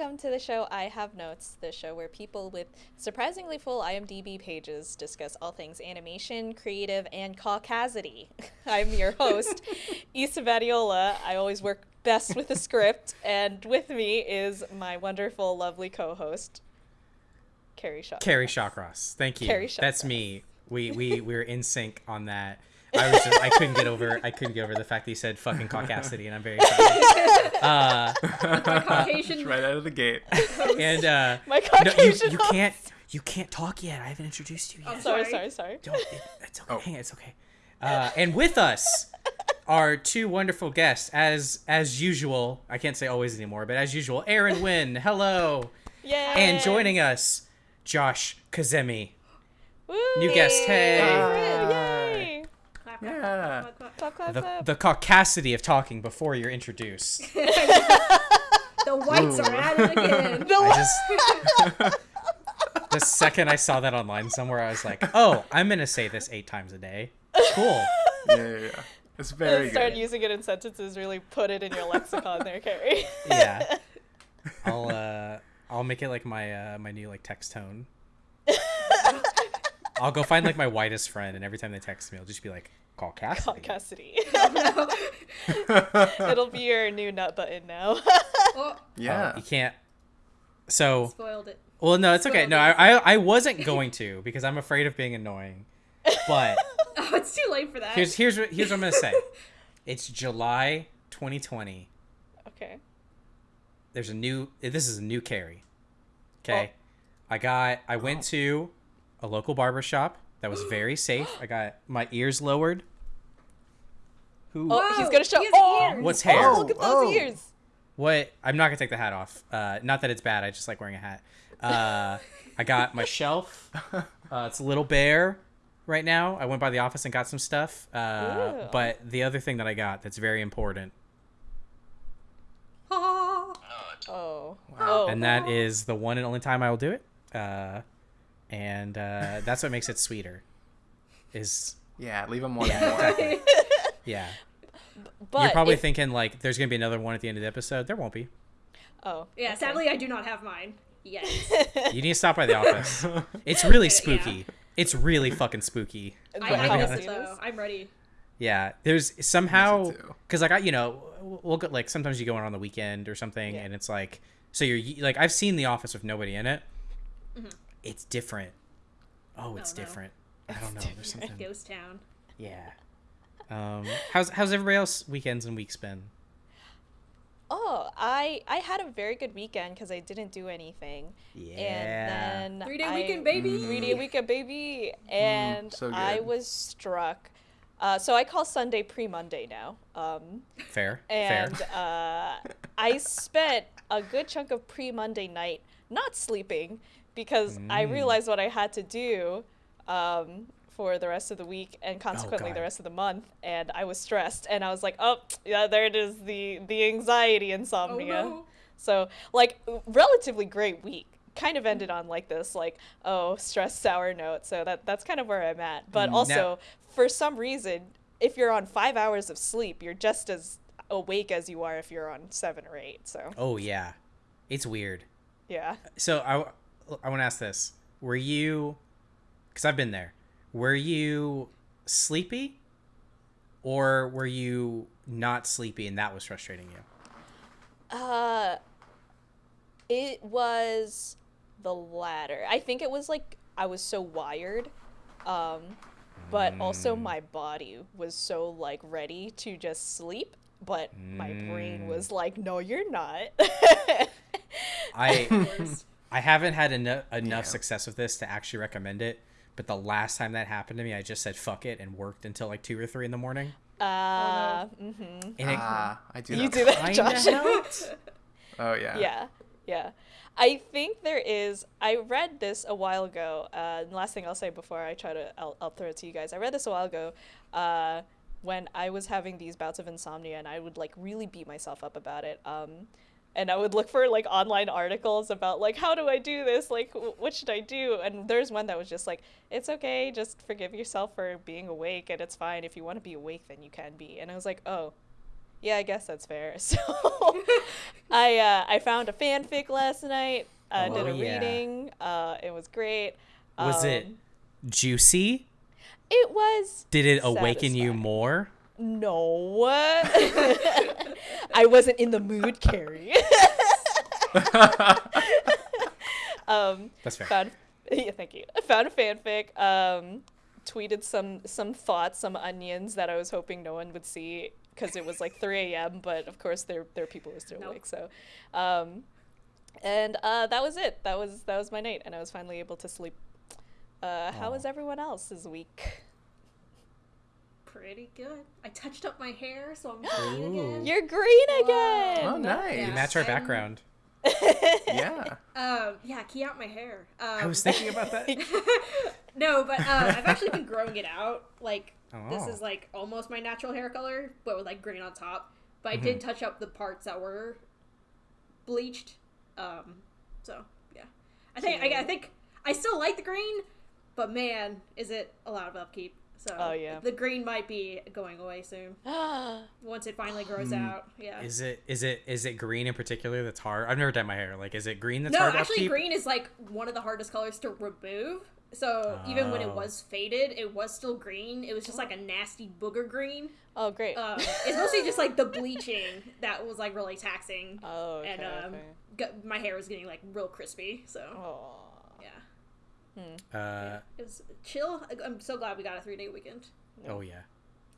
welcome to the show I Have Notes, the show where people with surprisingly full IMDb pages discuss all things animation, creative, and caucasity. I'm your host, Issa Vadiola. I always work best with a script, and with me is my wonderful, lovely co-host, Kerry Shaw. Kerry Shawcross. Thank you. Kerry That's me. We we were in sync on that. I was just I couldn't get over I couldn't get over the fact that you said fucking caucasity, and I'm very sorry. Uh, Caucasian. right out of the gate. and uh, My no, you, Caucasian you can't you can't talk yet. I haven't introduced you yet. Oh, Sorry, Sorry. sorry, sorry. Don't. It, it's okay. Oh. Hang on, it's okay. Uh, and with us are two wonderful guests, as as usual. I can't say always anymore, but as usual, Aaron Wynn. Hello. Yay! And joining us, Josh Kazemi. Woo! new guest, hey. Yay! Clap, clap, Yeah. clap, clap, Clap, clap, The, clap. the caucasity of talking before you're introduced. The whites are at it again. I just the second I saw that online somewhere, I was like, "Oh, I'm gonna say this eight times a day." Cool. Yeah, yeah, yeah. It's very Start good. using it in sentences. Really put it in your lexicon there, Kerry. Yeah. I'll uh, I'll make it like my uh, my new like text tone. I'll go find like my whitest friend, and every time they text me, I'll just be like, "Caucasity." Caucasity. no. It'll be your new nut button now. Oh, yeah. Oh, you can't. So spoiled it. Well, no, it's okay. Spoiled No. I, I I wasn't going to because I'm afraid of being annoying. But Oh, it's too late for that. here's here's what here's what I'm gonna say. It's July 2020. okay. There's a new. This is a new Kerry. Oh. Okay, I got. I went to a local barber shop that was very safe. I got my ears lowered. Who? Oh, he's gonna show. he Oh, ears. What's hair? oh, look at those Oh. ears. What? I'm not gonna take the hat off. Uh, not that it's bad. I just like wearing a hat. Uh, I got my shelf. Uh, it's a little bare right now. I went by the office and got some stuff. Uh, but the other thing that I got that's very important. Oh. Wow. Oh. and that is the one and only time I will do it. Uh, and uh, that's what makes it sweeter. Is Yeah, leave them wanting Yeah, more. exactly. Yeah. but You're probably if- thinking like, there's gonna be another one at the end of the episode. There won't be. Oh. Yeah, sadly, I do not have mine yet. You need to stop by the office. It's really Yeah. spooky. It's really fucking spooky. I, The I house miss house it though. I'm ready. Yeah, there's somehow because like I, you know, we'll go like sometimes you go in on the weekend or something, Yeah. and it's like so you're like I've seen The Office with nobody in it. Mm-hmm. It's different. Oh, it's Oh, no. different. I don't know. There's something. Ghost Town. Yeah. Um, how's how's everybody else weekends and weeks been? Oh, I I had a very good weekend because I didn't do anything. Yeah. And then Three day I- weekend, baby. Three day weekend, baby. And so I was struck. Uh, so I call Sunday pre Monday now. Um, Fair. and Fair. uh, I spent a good chunk of pre Monday night not sleeping because I Mm. realized what I had to do um, for the rest of the week and consequently the rest of the month, and I was stressed. And I was like, "Oh, yeah, there it is the the anxiety Oh insomnia." no. So like relatively great week. Kind of ended on like this like oh stress sour note. So that that's kind of where I'm at. But Mm, also now- for some reason, if you're on five hours of sleep, you're just as awake as you are if you're on seven or eight. So oh yeah, it's weird. yeah. So I I want to ask this: Were you? Because I've been there. Were you sleepy, or were you not sleepy and that was frustrating you? Uh, it was the latter. I think it was like I was so wired, um, but also Mm. my body was so like ready to just sleep, but my brain Mm. was like, "No, you're not." I I haven't had enough enough Yeah. success with this to actually recommend it. But the last time that happened to me, I just said fuck it and worked until like two or three in the morning. uh, mm-hmm. And it Ah, I do You that. do that, Josh. Oh yeah. yeah yeah i think there is i read this a while ago uh, and last thing i'll say before i try to i'll, I'll throw it to you guys i read this a while ago uh, when i was having these bouts of insomnia and i would like really beat myself up about it um, and i would look for like online articles about like how do i do this like w- what should i do and there's one that was just like it's okay just forgive yourself for being awake and it's fine if you want to be awake then you can be and i was like oh Yeah, I guess that's fair. So I uh, I found a fanfic last night. I did Oh, a yeah. reading. Uh, it was great. Was it Um, juicy? It was Did it awaken you more? No. I wasn't in the mood, Kerry. um, That's fair. found yeah, thank you. I found a fanfic. Um, tweeted some some thoughts, some onions that I was hoping no one would see because it was like 3 a.m. But of course, there there are people who are still Nope. awake. So, um, and uh, that was it. That was that was my night, and I was finally able to sleep. Uh, how was everyone else's week? Pretty good. I touched up my hair, so I'm green Ooh. again. You're green again. Oh, nice. You Yeah. match our And- background. yeah. Um, yeah, key out my hair. Um, I was thinking about that. no, but uh, I've actually been growing it out. Like this Oh. is like almost my natural hair color, but with like green on top. But I Mm-hmm. did touch up the parts that were bleached. Um, so yeah, I think I, I think I still like the green, but man, is it a lot of upkeep. So Oh, yeah. the green might be going away soon once it finally grows out. Yeah. Hmm. Is it is it is it green in particular that's hard? I've never dyed my hair. Like, is it green that's no, hard to actually, upkeep? green is like one of the hardest colors to remove. So even when it Oh. was faded, it was still green. It was just like a nasty booger green. Oh, great. Um, it's mostly just like the bleaching that was like really taxing, oh, okay, and um, okay. got, my hair was getting like real crispy. So Aw. Yeah, Uh, it was chill. I- I'm so glad we got a three day weekend. oh yeah.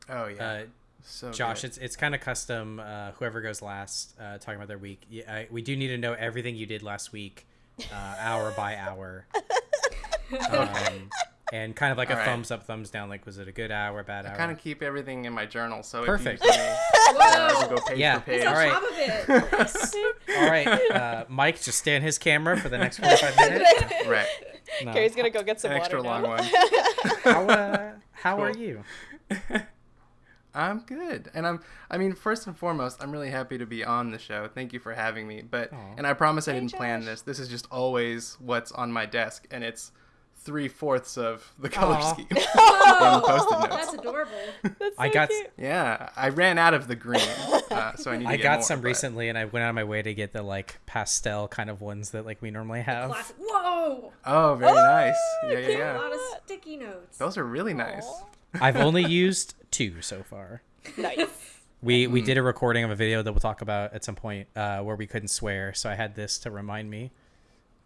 Oh yeah. Uh, so Josh, good. it's it's kind of custom. Uh, whoever goes last, uh, talking about their week. Yeah, I, we do need to know everything you did last week, uh, hour by hour, um, and kind of like a All right. thumbs up, thumbs down. Like, was it a good hour, bad I hour? I kind of keep everything in my journal, so Perfect. if you tell uh, I Whoa! will go page Yeah. for page. All right. Of it. All right. uh, Mike, just stay on his camera for the next forty-five minutes. Right. No. Kerry's gonna go get some An water extra long now. one. How uh, how are you? I'm good, and I'm. I mean, first and foremost, I'm really happy to be on the show. Thank you for having me. But Aw. and I promise I Hey, didn't plan this. This is just always what's on my desk, and it's three fourths of the color Aw. scheme. Whoa, Post-it notes. that's adorable. That's I got- cute. yeah, I ran out of the green, uh, so I need. To I get got more, some but- recently, and I went out of my way to get the like pastel kind of ones that like we normally have. Classic. Whoa! Oh, very Oh, nice. Yeah, yeah, cute. A lot of sticky notes. Those are really nice. I've only used two so far. Nice. We we Mm. did a recording of a video that we'll talk about at some point uh, where we couldn't swear, so I had this to remind me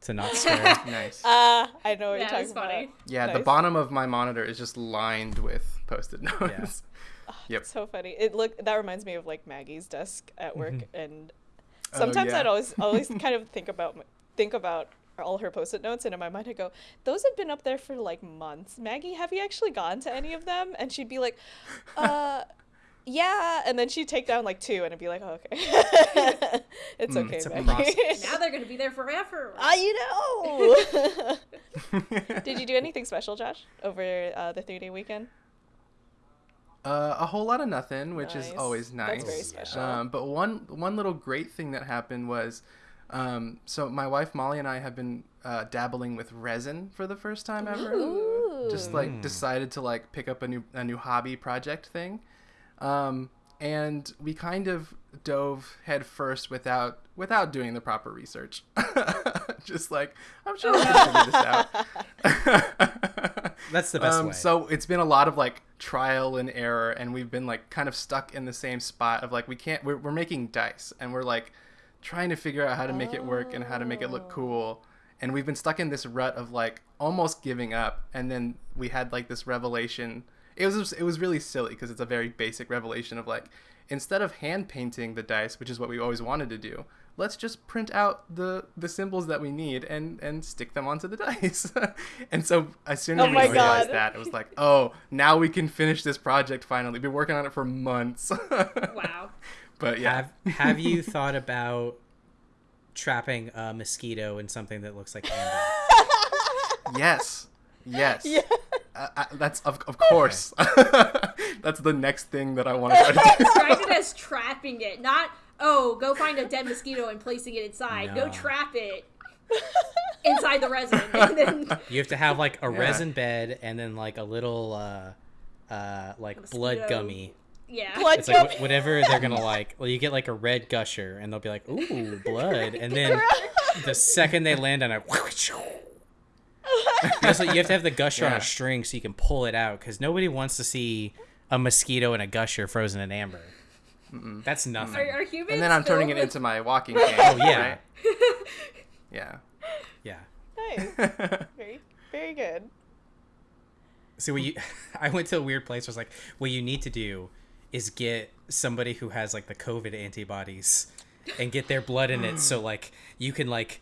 to not swear. Nice. Ah, I know what Yeah, you're talking funny. about. Yeah, the bottom of my monitor is just lined with post-it notes. Yep. So funny. It look that reminds me of like Maggie's desk at work, Mm-hmm. and Oh, sometimes yeah. I'd always always kind of think about think about all her post-it notes, and in my mind I go, "Those have been up there for like months." Maggie, have you actually gone to any of them? And she'd be like, "Uh." Yeah, and then she'd take down like two, and it'd be like, oh, "Okay, it's Mm, okay, it's a Maggie." now they're gonna be there forever. I know. Did you do anything special, Josh, over uh, the three-day weekend? Uh, a whole lot of nothing, which is always nice. That's very special. Um, but one one little great thing that happened was, um, so my wife Molly and I have been uh, dabbling with resin for the first time ever. Ooh. Just like Mm. decided to like pick up a new a new hobby project thing, um, and we kind of dove headfirst without without doing the proper research. Just like I'm sure we can figure this out. That's the best Um, way. So it's been a lot of like trial and error, and we've been like kind of stuck in the same spot of like we can't. We're, we're making dice, and we're like trying to figure out how to make it work and how to make it look cool. And we've been stuck in this rut of like almost giving up, and then we had like this revelation. It was it was really silly because it's a very basic revelation of like instead of hand painting the dice, which is what we always wanted to do, let's just print out the the symbols that we need and and stick them onto the dice. and so as soon as Oh we realized God. that, it was like, oh, now we can finish this project finally. Been working on it for months. Wow. But yeah, Have Have you thought about trapping a mosquito in something that looks like amber? yes, yes. Yeah. Uh, uh, that's of, of course. that's the next thing that I want to try to do. Described it as trapping it, not oh, go find a dead mosquito and placing it inside. No. Go trap it inside the resin, and then You have to have like a Yeah. resin bed and then like a little uh, uh, like blood gummy yeah. Blood It's like cup. whatever they're gonna like. Well, you get like a red gusher, and they'll be like, "Ooh, blood," and then the second they land on a, also, you have to have the gusher on a string so you can pull it out because nobody wants to see a mosquito and a gusher frozen in amber. That's nothing. Are, are humans? And then I'm turning it into my walking cane. Oh, yeah. right? Yeah. Yeah. nice. Very, very good. So what you, I went to a weird place. Where it's like, what you need to do is get somebody who has like the COVID antibodies, and get their blood in it, so like you can like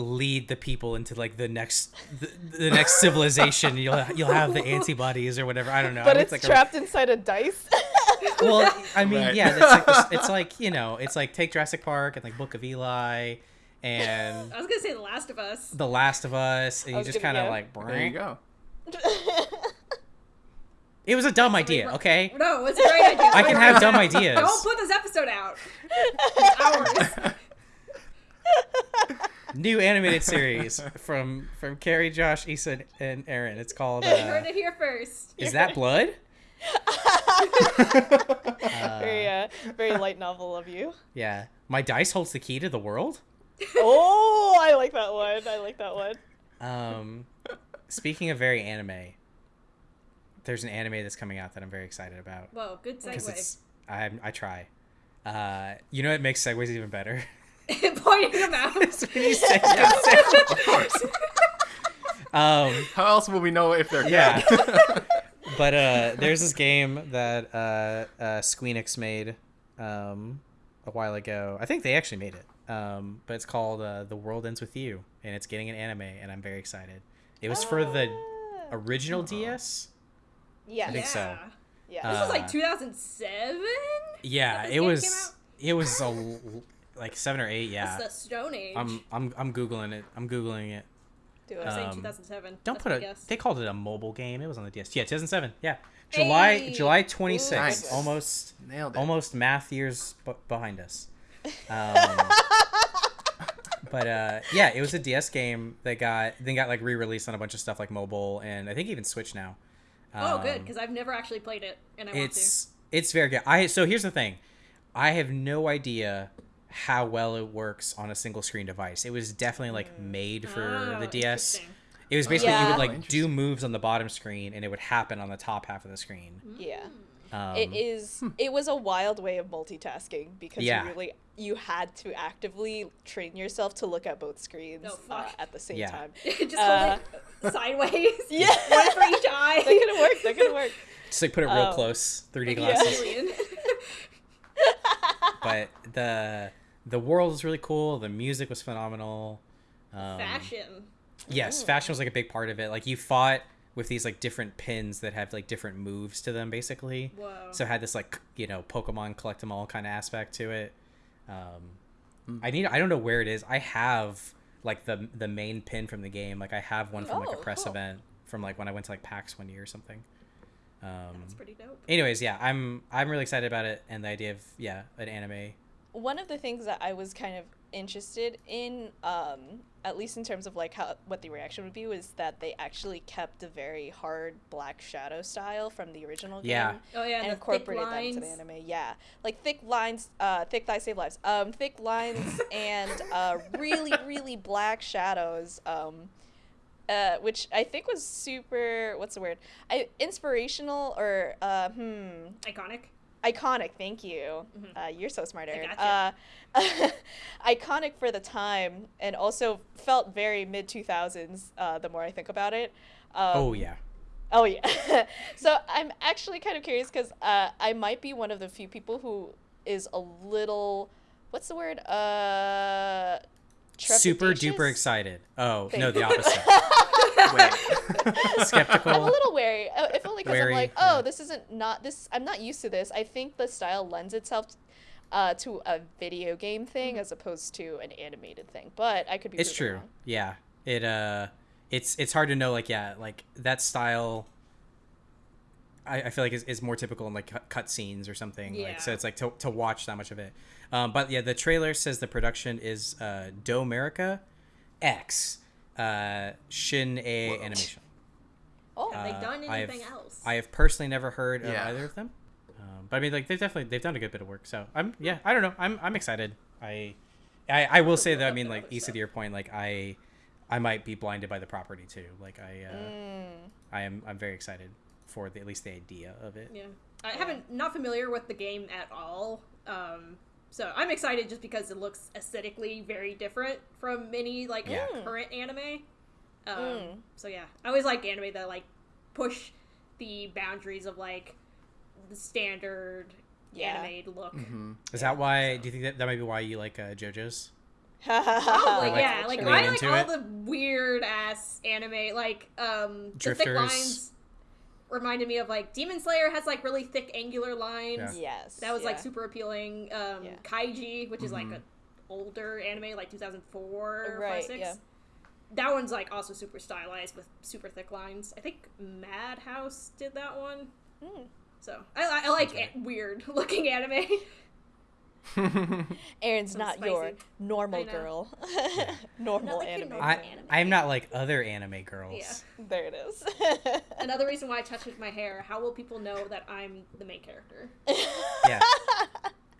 lead the people into like the next the, the next civilization. You'll you'll have the antibodies or whatever. I don't know. But I mean, it's, like a- trapped inside a dice. well, I mean, Right. yeah, it's like this, it's like you know, it's like take Jurassic Park and like Book of Eli, and I was gonna say The Last of Us. The Last of Us, and you just kind of yeah. like. There you go. It was a dumb idea, okay? No, it's a great idea. I can have dumb ideas. Don't put this episode out. It's ours. New animated series from from Kerry, Josh, Issa, and Aaron. It's called. You heard Uh, it here first. is that blood? very, uh, very light novel of you. Yeah, my dice holds the key to the world. Oh, I like that one. I like that one. Um, speaking of very anime, there's an anime that's coming out that I'm very excited about Whoa, good because segue. it's I I try. Uh, you know it makes segues even better? Pointing them out. It's when you say Yeah, good of course. Um, How else will we know if they're Yeah. but uh, there's this game that uh, uh, Squeenix made um, a while ago. I think they actually made it. Um, but it's called uh, The World Ends with You, and it's getting an anime, and I'm very excited. It was for the Ah. original DS. Yeah, I think so. Yeah. Yeah. This was Uh, like 2007. Yeah, it was. It was a l- like seven or eight. That's Yeah, the Stone Age. I'm I'm I'm googling it. I'm googling it. Do I it. was saying um, 2007. Don't That's put my a. guess. They called it a mobile game. It was on the DS. Yeah, 2007. Yeah, July Hey! July 26th. Nice. Almost Nailed it. almost math years b- behind us. Um, but uh, yeah, it was a DS game that got then got like re-released on a bunch of stuff like mobile and I think even Switch now. oh, good, Um, because I've never actually played it, and I want to. it's it's very good. I so here's the thing, I have no idea how well it works on a single screen device. It was definitely like made for Oh, the DS. It was basically you Yeah. would Oh, like do moves on the bottom screen and it would happen on the top half of the screen. Yeah. Um, it is. It was a wild way of multitasking because Yeah. you really you had to actively train yourself to look at both screens Oh, uh, at the same Yeah. time. Just Uh, hold it sideways. Yeah. One for each eye. That could have worked. That could have worked. Just like put it real Um, close, 3D glasses. Alien. But the the world was really cool. The music was phenomenal. Um, Fashion. Yes, Ooh. fashion was like a big part of it. Like you fought with these like different pins that have like different moves to them, basically. Whoa. So it had this like you know Pokemon collect them all kind of aspect to it. Um, I need I don't know where it is. I have like the the main pin from the game. Like I have one from like a Oh, press cool. event from like when I went to like PAX one year or something. Um, That's pretty dope. anyways, yeah, I'm I'm really excited about it and the idea of yeah an anime. One of the things that I was kind of interested in, um, at least in terms of like how what the reaction would be, was that they actually kept a very hard black shadow style from the original game. Yeah. Oh yeah, and the incorporated thick that into the anime. Yeah, like thick lines, uh, thick thighs save lives. Um, thick lines and uh, really, really black shadows. Um, uh, which I think was super. What's the word? I inspirational or uh, hmm Iconic. iconic. Thank you. Mhm. Uh, you're so smart, Aaron. gotcha. Uh, iconic for the time, and also felt very mid two thousands. Uh, the more I think about it. Um, oh yeah. Oh yeah. so I'm actually kind of curious because uh, I might be one of the few people who is a little, what's the word? Super duper excited. Oh Thank no, the opposite. Skeptical. I'm a little wary. uh, If only because I'm like, oh, yeah. this isn't not this. I'm not used to this. I think the style lends itself uh, to a video game thing as opposed to an animated thing. But I could be. it's true wrong. yeah it uh it's it's hard to know like yeah like that style i, I feel like is, is more typical in like cut, cut scenes or something like so it's like to, to watch that much of it um but yeah the trailer says the production is uh Domerica x uh Shin-Ei Whoa. animation Oh, Have they Uh, done I've- anything else? i have personally never heard of Yeah. either of them um Um, but I mean, like they've definitely they've done a good bit of work. So I'm yeah, I don't know. I'm I'm excited. I I, I will say that I mean like Issa to your point, like I I might be blinded by the property too. Like I uh, Mm. I am I'm very excited for the, at least the idea of it. Yeah, I haven't not familiar with the game at all. Um, so I'm excited just because it looks aesthetically very different from many like Yeah. current anime. Um, Mm. So yeah, I always like anime that like push the boundaries of like the standard Yeah. anime look. hmm Is that why? Do you think that that might be why you like uh, JoJo's? Probably, Like, yeah. Like lean I like all it? the weird ass anime, like um, the thick lines reminded me of like Demon Slayer has like really thick angular lines. Yeah. yes. That was like super appealing. Um, Yeah. Kaiji, which is like Mhm. an older anime, like 2004, Right, 5, 6. yeah. That one's like also super stylized with super thick lines. I think Madhouse did that one. Mm. So I, I, I like Sounds right. a- weird looking anime. Erin's So not your normal I know. girl. normal Not like your anime. I, I'm not like other anime girls. Yeah. There it is. Another reason why I touch with my hair. How will people know that I'm the main character? Yeah.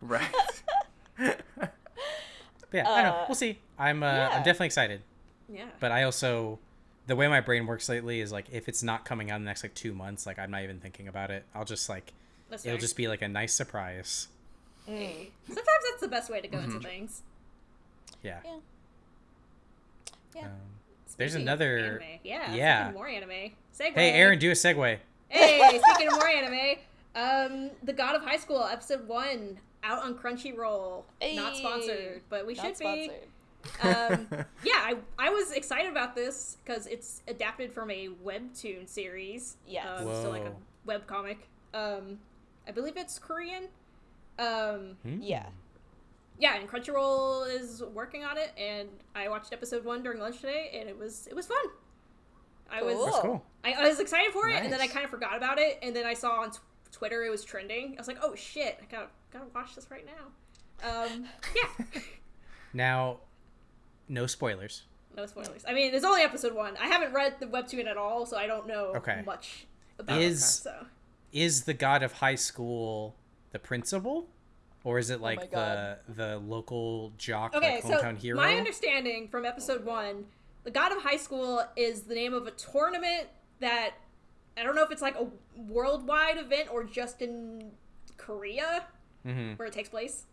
right. But yeah, I don't know. Uh, We'll see. I'm uh, yeah. I'm definitely excited. Yeah. But I also the way my brain works lately is like if it's not coming out in the next like two months, like I'm not even thinking about it. I'll just like That's it'll fair. just be like a nice surprise. Mm. Sometimes that's the best way to go into things. Yeah. Yeah. Yeah. Um, There's another- Anime. Yeah. yeah. More anime. Segue. hey, Aaron, do a segue. Hey, speaking of more anime, um, The God of High School episode one out on Crunchyroll. Not sponsored, but we Not should be. Um, yeah, I, I was excited about this because it's adapted from a webtoon series. Yeah, Um, so like a web comic. Um, I believe it's Korean. Um, Hmm? Yeah. yeah, and Crunchyroll is working on it, and I watched episode one during lunch today, and it was it was fun. I was That's cool. I, I was excited for it, and then I kind of forgot about it, and then I saw on t- Twitter it was trending. I was like, oh shit, I gotta gotta watch this right now. Um, yeah, Now, no spoilers. no spoilers. I mean, it's only episode one. I haven't read the webtoon at all, so I don't know Okay. much about Is- it. So Is the god of high school the principal? Or is it like my the the local jock, okay, like so hometown hero? my understanding from episode one, the God of High School is the name of a tournament that I don't know if it's like a worldwide event or just in Korea. hmm where it takes place.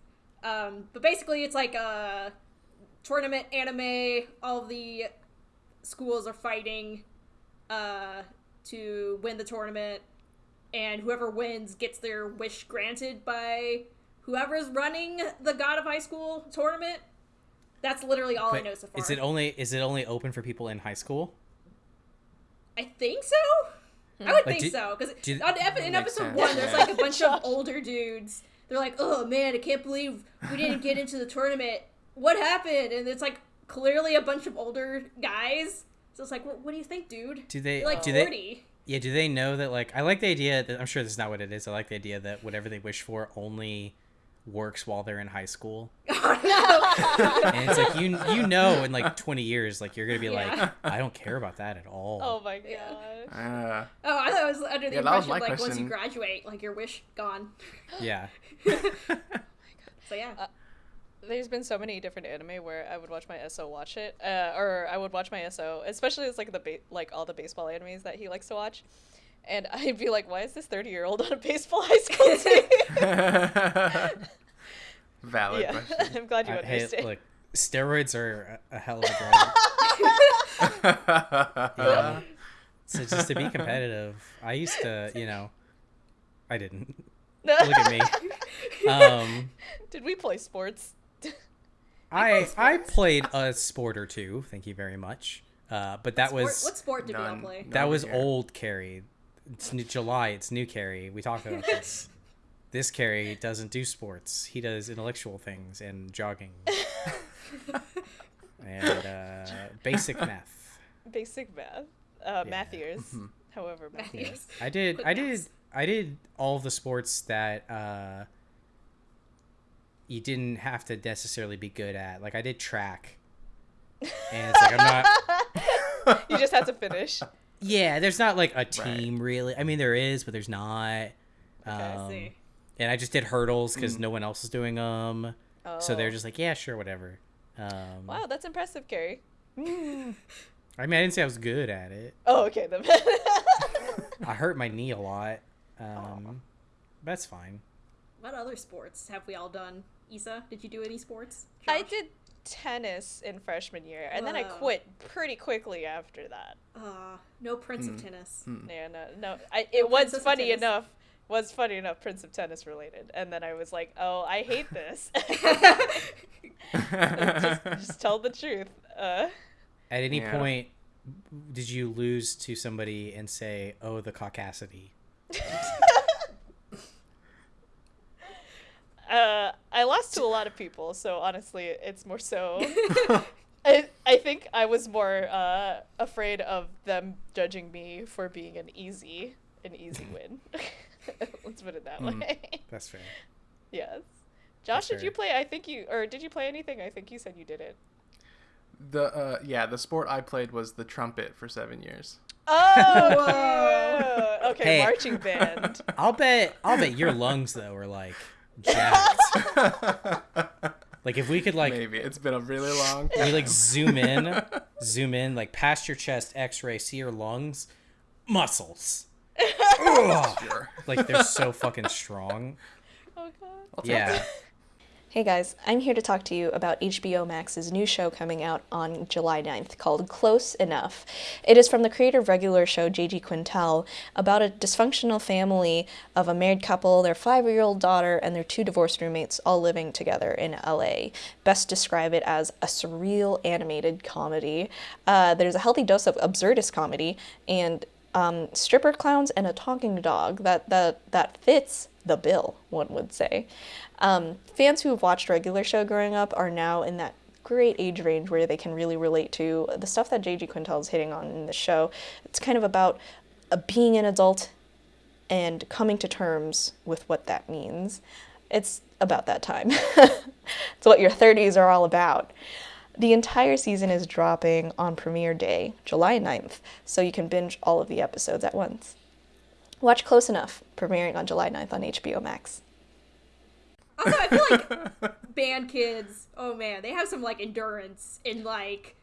Um, but basically, it's like a tournament anime. All the schools are fighting uh, to win the tournament, and whoever wins gets their wish granted by whoever's running the God of High School tournament. That's literally all I know so far. is it only is it only open for people in high school? I think so. I would Like, think do- so because on ep- in episode sense, one, there's like a bunch of older dudes. They're like, "Oh man, I can't believe we didn't get into the tournament. What happened?" And it's like clearly a bunch of older guys. So it's like, what, what do you think, dude? Do they You're like do they forty. Yeah, do they know that like I like the idea that I'm sure this is not what it is. I like the idea that whatever they wish for only works while they're in high school. Oh no! And it's like you you know in like 20 years like you're going to be Yeah. like I don't care about that at all. Oh my god. Yeah. Uh, oh, I thought it was under the Yeah, impression my like once you graduate, like your wish gone. Yeah. oh my god. So yeah. Uh, There's been so many different anime where I would watch my SO watch it, uh, or I would watch my SO, especially it's like the ba- like all the baseball animes that he likes to watch, and I'd be like, why is this thirty year old on a baseball high school team? Valid yeah, question. I'm glad you hey, understand. look, steroids are a a hell of a drug. Yeah. so just to be competitive, I used to, you know, I didn't. Look at me. Um, Did we play sports? I I played a sport or two. Thank you very much. Uh, but that Sport- was what sport did we all play? that was here. old Kerry. It's new, July. It's new Kerry. We talked about this. This Kerry doesn't do sports. He does intellectual things and jogging and uh, basic math. Basic math. Uh, Yeah. math years. Mhm. However, math Math years. I did. Quick I did. maths. I did all the sports that uh, you didn't have to necessarily be good at. Like I did track, and it's like I'm not. you just had to finish. Yeah, there's not like a team really. I mean, there is, but there's not. Okay, I Um, see. and I just did hurdles because no one else was doing them. So they're Oh. just like, yeah, sure, whatever. Um, Wow, that's impressive, Kerry. I mean, I didn't say I was good at it. Oh, okay. Then. I hurt my knee a lot. Um, that's fine. What other sports have we all done? Isa, did you do any sports? I did tennis in freshman year, and then I quit pretty quickly after that. Uh, no Prince of Tennis. Yeah, no, no. I, it was Princess funny enough. Was funny enough. Prince of Tennis related, and then I was like, "Oh, I hate this." just, just tell the truth. Uh, At any Yeah. point, did you lose to somebody and say, "Oh, the caucasity"? uh, I lost to a lot of people, so honestly, it's more so. I, I think I was more uh, afraid of them judging me for being an easy an easy win. Let's put it that way. That's fair. yes. Josh, did fair. you play? I think you or did you play anything? I think you said you did it. The uh, yeah, the sport I played was the trumpet for seven years. Oh, okay, Hey. marching band. I'll bet. I'll bet your lungs though are like jacked. like if we could like Maybe it's been a really long. we like zoom in, zoom in like past your chest, X-ray, see your lungs, muscles. Like they're so fucking strong. Oh god. Yeah. Hey guys, I'm here to talk to you about HBO Max's new show coming out on July 9th called Close Enough. It is from the creator of regular show J.G. Quintel about a dysfunctional family of a married couple, their five year old daughter, and their two divorced roommates all living together in LA. Best describe it as a surreal animated comedy. Uh, there's a healthy dose of absurdist comedy and um, stripper clowns and a talking dog that that that fits the bill, one would say. Um, fans who have watched regular show growing up are now in that great age range where they can really relate to the stuff that J.G. Quintel is hitting on in the show. It's kind of about uh, being an adult and coming to terms with what that means. It's about that time. it's what your 30s are all about. The entire season is dropping on premiere day, July 9th, so you can binge all of the episodes at once. Watch Close Enough, premiering on July 9th on HBO Max. Also, I feel like band kids, oh man, they have some like endurance and like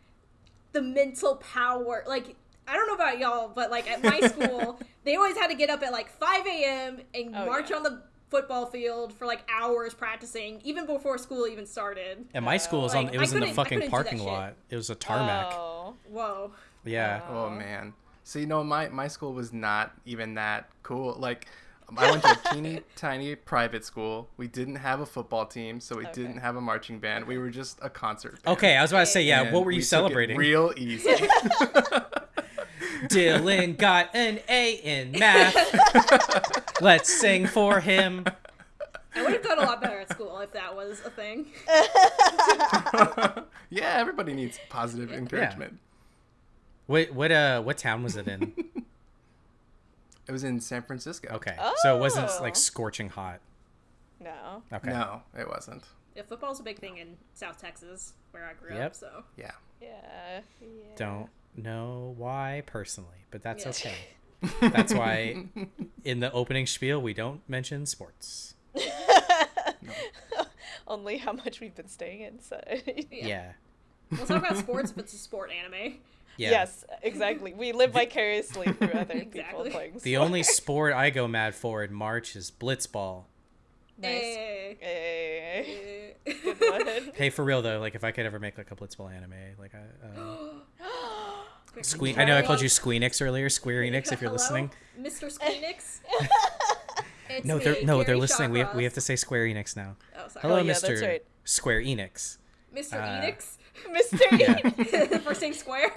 the mental power. Like, I don't know about y'all, but like at my school, they always had to get up at like 5 a.m. and Oh, march yeah. on the football field for like hours practicing, even before school even started. And my school was on. Like, It was in the fucking couldn't do that parking shit. lot. It was a tarmac. Oh. Whoa. Yeah. Oh man. See, no, my my school was not even that cool. Like, I went to a teeny tiny private school. We didn't have a football team, so we Okay. didn't have a marching band. We were just a concert. Band. Okay, I was about to say, yeah. And What were we you took it celebrating? Real easy. Dylan got an A in math. Let's sing for him. I would have done a lot better at school if that was a thing. yeah, everybody needs positive encouragement. What what uh what town was it in? It was in San Francisco. Okay, so it wasn't Oh. like scorching hot. No. Okay. No, it wasn't. Yeah, football's a big thing in South Texas, where I grew Yep. up. So Yeah. Yeah. yeah. Don't know why personally, but that's Yeah. okay. That's why in the opening spiel we don't mention sports. Only how much we've been staying inside. yeah. Yeah. we'll talk about sports if it's a sport anime. Yeah. Yes, exactly. We live vicariously through other people Exactly. playing The only sport I go mad for in March is blitzball. Nice. Hey. Good one. Hey, for real though, like if I could ever make like a blitzball anime, like I. Uh, Quick, Squeen- I know I called you? Squeenix earlier, Square Enix, if you're Hello, listening. Mr. Squeenix. No, they're no, they're Kerry listening. We have, we have to say Square Enix now. Oh, sorry. Hello, yeah, that's Mr. right. Square Enix. Mr. uh, Enix. Mr. Yeah. First name Square.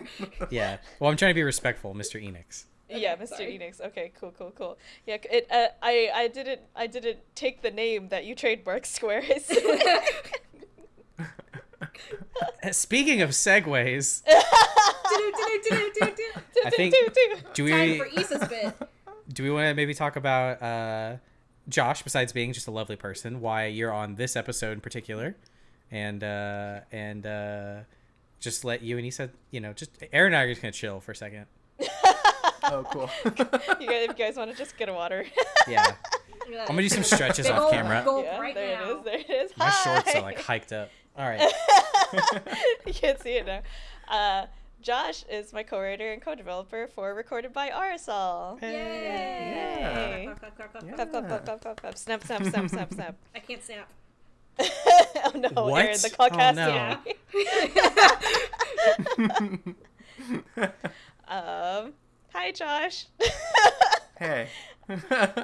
Yeah. Well, I'm trying to be respectful, Mr. Enix. yeah, Mr. sorry. Enix. Okay, cool, cool, cool. Yeah, it. Uh, I I didn't I didn't take the name that you trademarked Square. Uh, Speaking of segues. I think do Time we for Issa's bit. do we want to maybe talk about uh, Josh? Besides being just a lovely person, why you're on this episode in particular, and uh, and uh, just let you and he said, you know, just Aaron and I are just gonna chill for a second. Oh, cool. you guys, if you guys want to just get a water. Yeah. Look I'm gonna do some stretches off camera. yeah, right there now. it is. There it is. My shorts are like hiked up. All right. you can't see it now. Uh, Josh is my co-writer and co-developer for Recorded by Arizal. Yay! Yay. Clap, clap, clap, clap, clap. Clap, clap, clap, clap, clap, clap. Snap, snap, snap, snap, snap. I can't snap. oh no, What? Aaron, the Oh, podcast. no. um, hi, Josh. hey.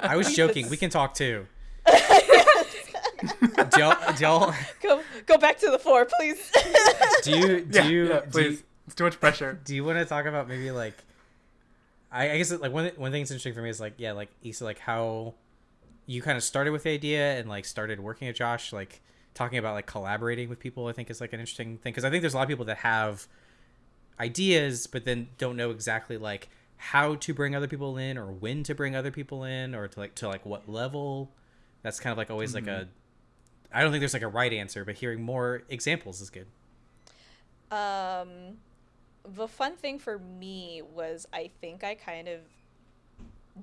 I was joking. We can talk too. do y'all, do y'all, go, go back to the floor, please. do you, do yeah, you, yeah, do you, please. It's too much pressure. do you want to talk about maybe like I, I guess like one one thing that's interesting for me is like yeah like Issa like how you kind of started with the idea and like started working at Josh like talking about like collaborating with people I think is like an interesting thing. Because I think there's a lot of people that have ideas but then don't know exactly like how to bring other people in or when to bring other people in or to like to like what level. That's kind of like always like a I don't think there's like a right answer but hearing more examples is good. Um, the fun thing for me was I think I kind of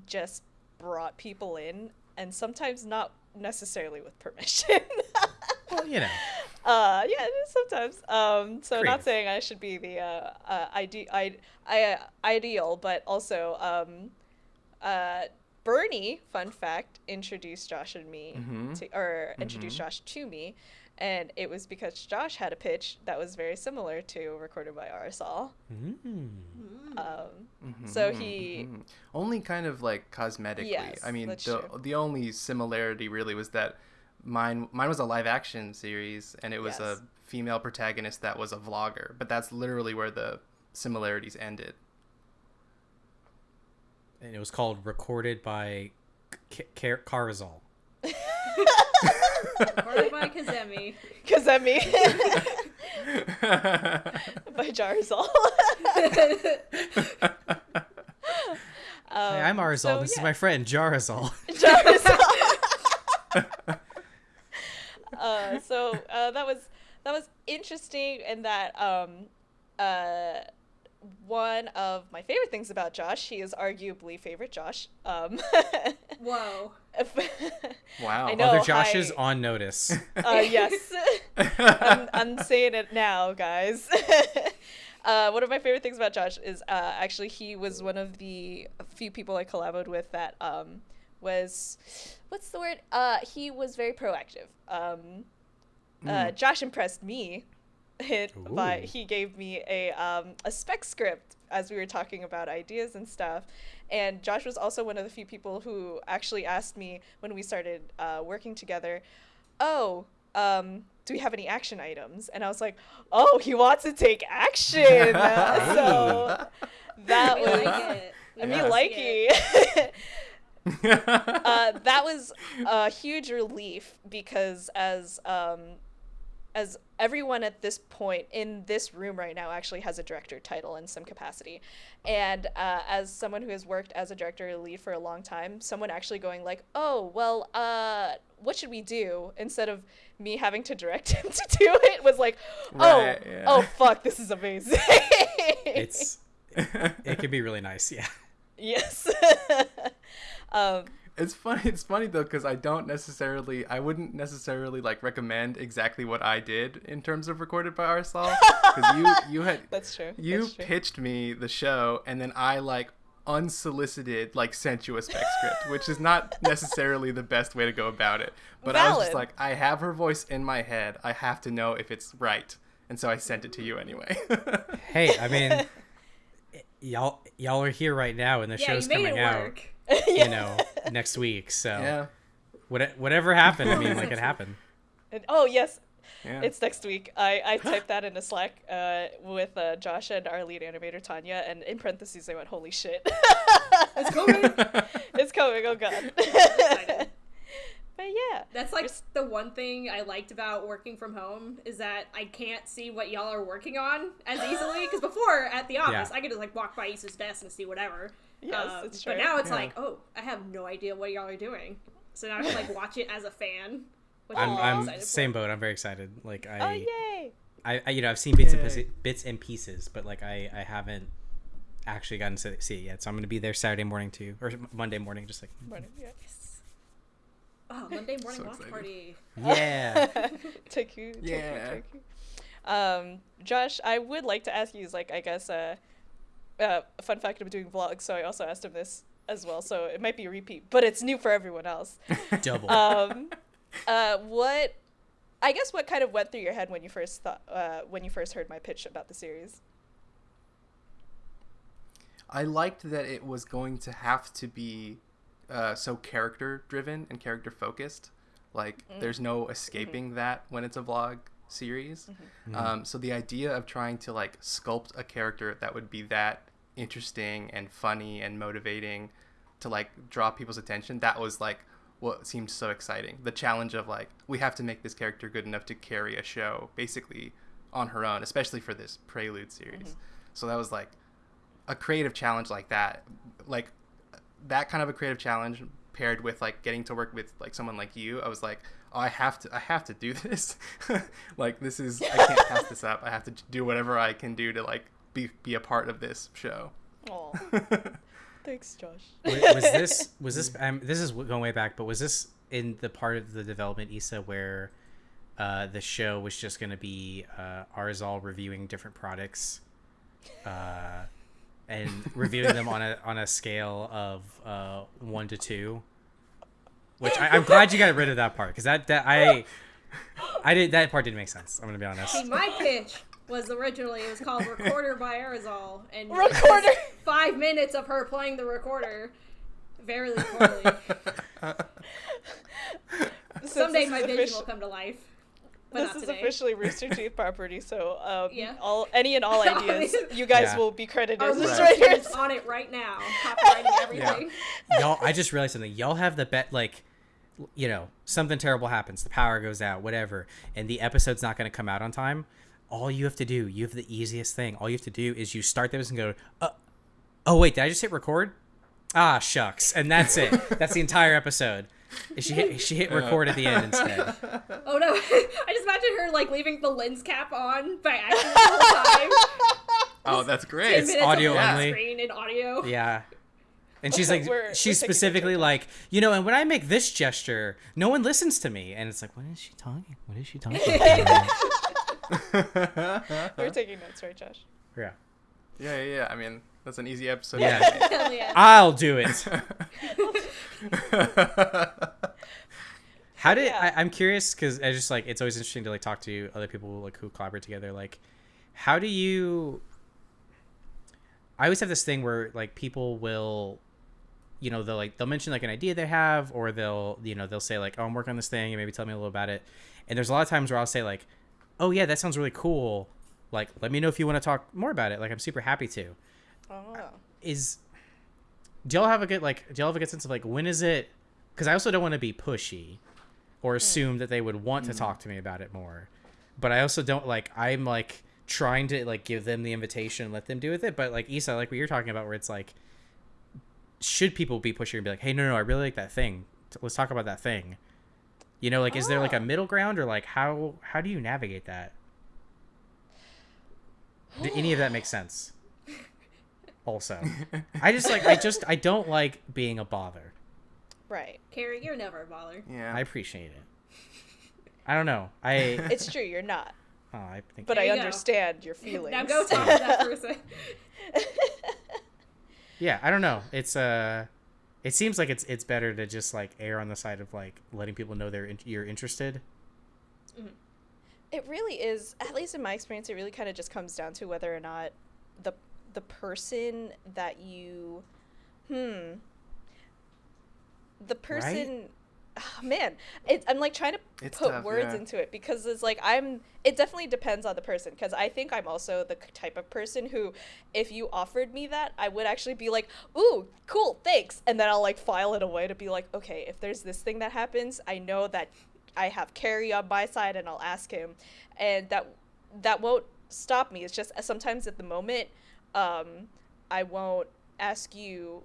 just brought people in, and sometimes not necessarily with permission. well you know uh, yeah, sometimes. Um, so Creative. not saying I should be the uh, uh, ide- I, I, ideal, but also um, uh, Bernie, fun fact, introduced Josh and me Mhm. to, or introduced Josh to me, and it was because Josh had a pitch that was very similar to recorded by Arizal. Mm. Um, So Mhm, he- mhm. only kind of like cosmetically. Yes, I mean, the true. the only similarity really was that mine mine was a live action series and it was Yes. a female protagonist that was a vlogger, but that's literally where the similarities ended. and it was called recorded by K- K- Carzal. Recorded by Kazemi. Kazemi by Jarzal. um, Hey, I'm Arzal. so, this is my friend Jarazal. Jarzal. uh, so uh, that was that was interesting in that um, uh, one of my favorite things about Josh, he is arguably favorite Josh. Um, Whoa. Wow. I know. Other Joshes hi. on notice. uh, yes. I'm, I'm saying it now, guys. uh, one of my favorite things about Josh is uh, actually he was one of the few people I collaborated with that um, was, what's the word? Uh, he was very proactive. Um, uh, Josh impressed me. It, by Ooh. he gave me a um, a spec script as we were talking about ideas and stuff, and Josh was also one of the few people who actually asked me when we started uh, working together, "Oh, um, do we have any action items?" And I was like, "Oh, he wants to take action." so that We was like it. We me Yeah. like it. it. uh, that was a huge relief because as um, as everyone at this point in this room right now actually has a director title in some capacity and uh, as someone who has worked as a director or lead for a long time someone actually going like oh well uh, what should we do instead of me having to direct him to do it was like oh Right, yeah. oh fuck this is amazing it's it can be really nice. Yeah. yes um, It's funny. It's funny though because I don't necessarily, I wouldn't necessarily like recommend exactly what I did in terms of recorded by Arizal because you you had that's true you that's true. pitched me the show and then I like unsolicited like sent you a spec script, which is not necessarily the best way to go about it. But I was just like, I have her voice in my head. I have to know if it's right, and so I sent it to you anyway. Hey, I mean, y'all y'all are here right now, and the Yeah, show's you made coming it out. work. You know, next week. So yeah. what, whatever happened, I mean, like it happened. And- oh yes, Yeah. it's next week. I, I typed that in a Slack uh, with uh, Josh and our lead animator Tanya, and in parentheses I went, "Holy shit, It's coming. it's coming! Oh god!" excited. but yeah, That's like Just- the one thing I liked about working from home is that I can't see what y'all are working on as easily. Because before at the office, Yeah. I could just like walk by Issa's desk and see whatever. Yes, Um, it's But now it's Yeah. like, oh, I have no idea what y'all are doing. So now I can like watch it as a fan. Which I'm, I'm, I'm for. same boat. I'm very excited. Like I, oh I, yay! I, I, you know, I've seen bits and pieces, bits and pieces, but like I, I haven't actually gotten to see it yet. So I'm gonna be there Saturday morning too, or Monday morning, just like Morning, yeah. Yes. Oh, Monday morning So watch excited. party. Yeah. Taku, Taku, Yeah. Taku. Um, Josh, I would like to ask you, is like, I guess, uh, uh, a fun fact of doing vlogs. So I also asked him this as well. So it might be a repeat, but it's new for everyone else. Double. um, uh, what, I guess, what kind of went through your head when you first thought, uh, when you first heard my pitch about the series? I liked that it was going to have to be uh, so character driven and character focused. Like, there's no escaping that when it's a vlog series. Um, so the idea of trying to like sculpt a character that would be that interesting and funny and motivating to like draw people's attention, that was like what seemed so exciting. The challenge of like we have to make this character good enough to carry a show basically on her own, especially for this prelude series. Mm-hmm. So that was like a creative challenge like that like that kind of a creative challenge paired with like getting to work with like someone like you i was like oh i have to i have to do this like this is i can't pass this up i have to do whatever i can do to like be be a part of this show. Oh, thanks, Josh. was, was this was this um, this is going way back but was this in the part of the development isa where uh, the show was just going to be uh, Arizal reviewing different products uh, and reviewing them on a on a scale of uh, one to two? Which I, i'm glad you got rid of that part because that, that i i did that part didn't make sense i'm gonna be honest. See, my pitch was originally it was called Recorder by Arizal, and it Recorder. five minutes of her playing the recorder very poorly. Since Someday my vision offici- will come to life, but This is today. officially Rooster Teeth property, so um, Yeah. all any and all ideas, you guys Yeah. will be credited Our as research writers. is on it right now, copywriting everything. y'all i just realized something y'all have the bet like you know something terrible happens the power goes out whatever and the episode's not going to come out on time all you have to do you have the easiest thing. All you have to do is you start this and go uh, oh wait did i just hit record? Ah shucks. And that's it. That's the entire episode. She hit she hit record at the end instead? Oh no! I just imagine her like leaving the lens cap on by accident the whole time. oh that's great. minutes audio only. screen and audio. yeah. And she's like We're- we're she's specifically like you know and when i make this gesture no one listens to me. And it's like what is she talking what is she talking about You're taking notes, right, Josh? yeah yeah yeah yeah i mean that's an easy episode Yeah. Yeah. I'll do it. How did Yeah. I, I'm curious because I just like it's always interesting to like talk to other people like who collaborate together. Like, how do you? I always have this thing where like people will, you know, they'll like they'll mention like an idea they have, or they'll you know they'll say like, oh, I'm working on this thing, and maybe tell me a little about it. And there's a lot of times where I'll say like, oh yeah, that sounds really cool. Like, let me know if you want to talk more about it. Like, I'm super happy to Oh. is do y'all have a good like do y'all have a good sense of like when is it because i also don't want to be pushy or hmm. assume that they would want to hmm. talk to me about it more but i also don't like i'm like trying to like give them the invitation and let them do with it but like isa like what you're talking about where it's like should people be pushy and be like hey no no i really like that thing let's talk about that thing you know like is there like a Ah. middle ground or like how how do you navigate that Did any of that make sense also i just like i just i don't like being a bother Right. Kerry, you're never a bother. yeah i appreciate it i don't know i It's true, you're not. oh, i think But I you go. understand your feelings. Now go talk to that person. yeah i don't know it's uh it seems like it's it's better to just like err on the side of like letting people know they're in- you're interested. It really is, at least in my experience, it really kind of just comes down to whether or not the the person that you, hmm, the person, oh, man, it, I'm like trying to It's put tough, words yeah. into it because it's like I'm. It definitely depends on the person because I think I'm also the type of person who, if you offered me that, I would actually be like, "Ooh, cool, thanks," and then I'll like file it away to be like, "Okay, if there's this thing that happens, I know that I have Kerry on my side, and I'll ask him," and that that won't stop me. It's just uh, sometimes at the moment, um, I won't ask you.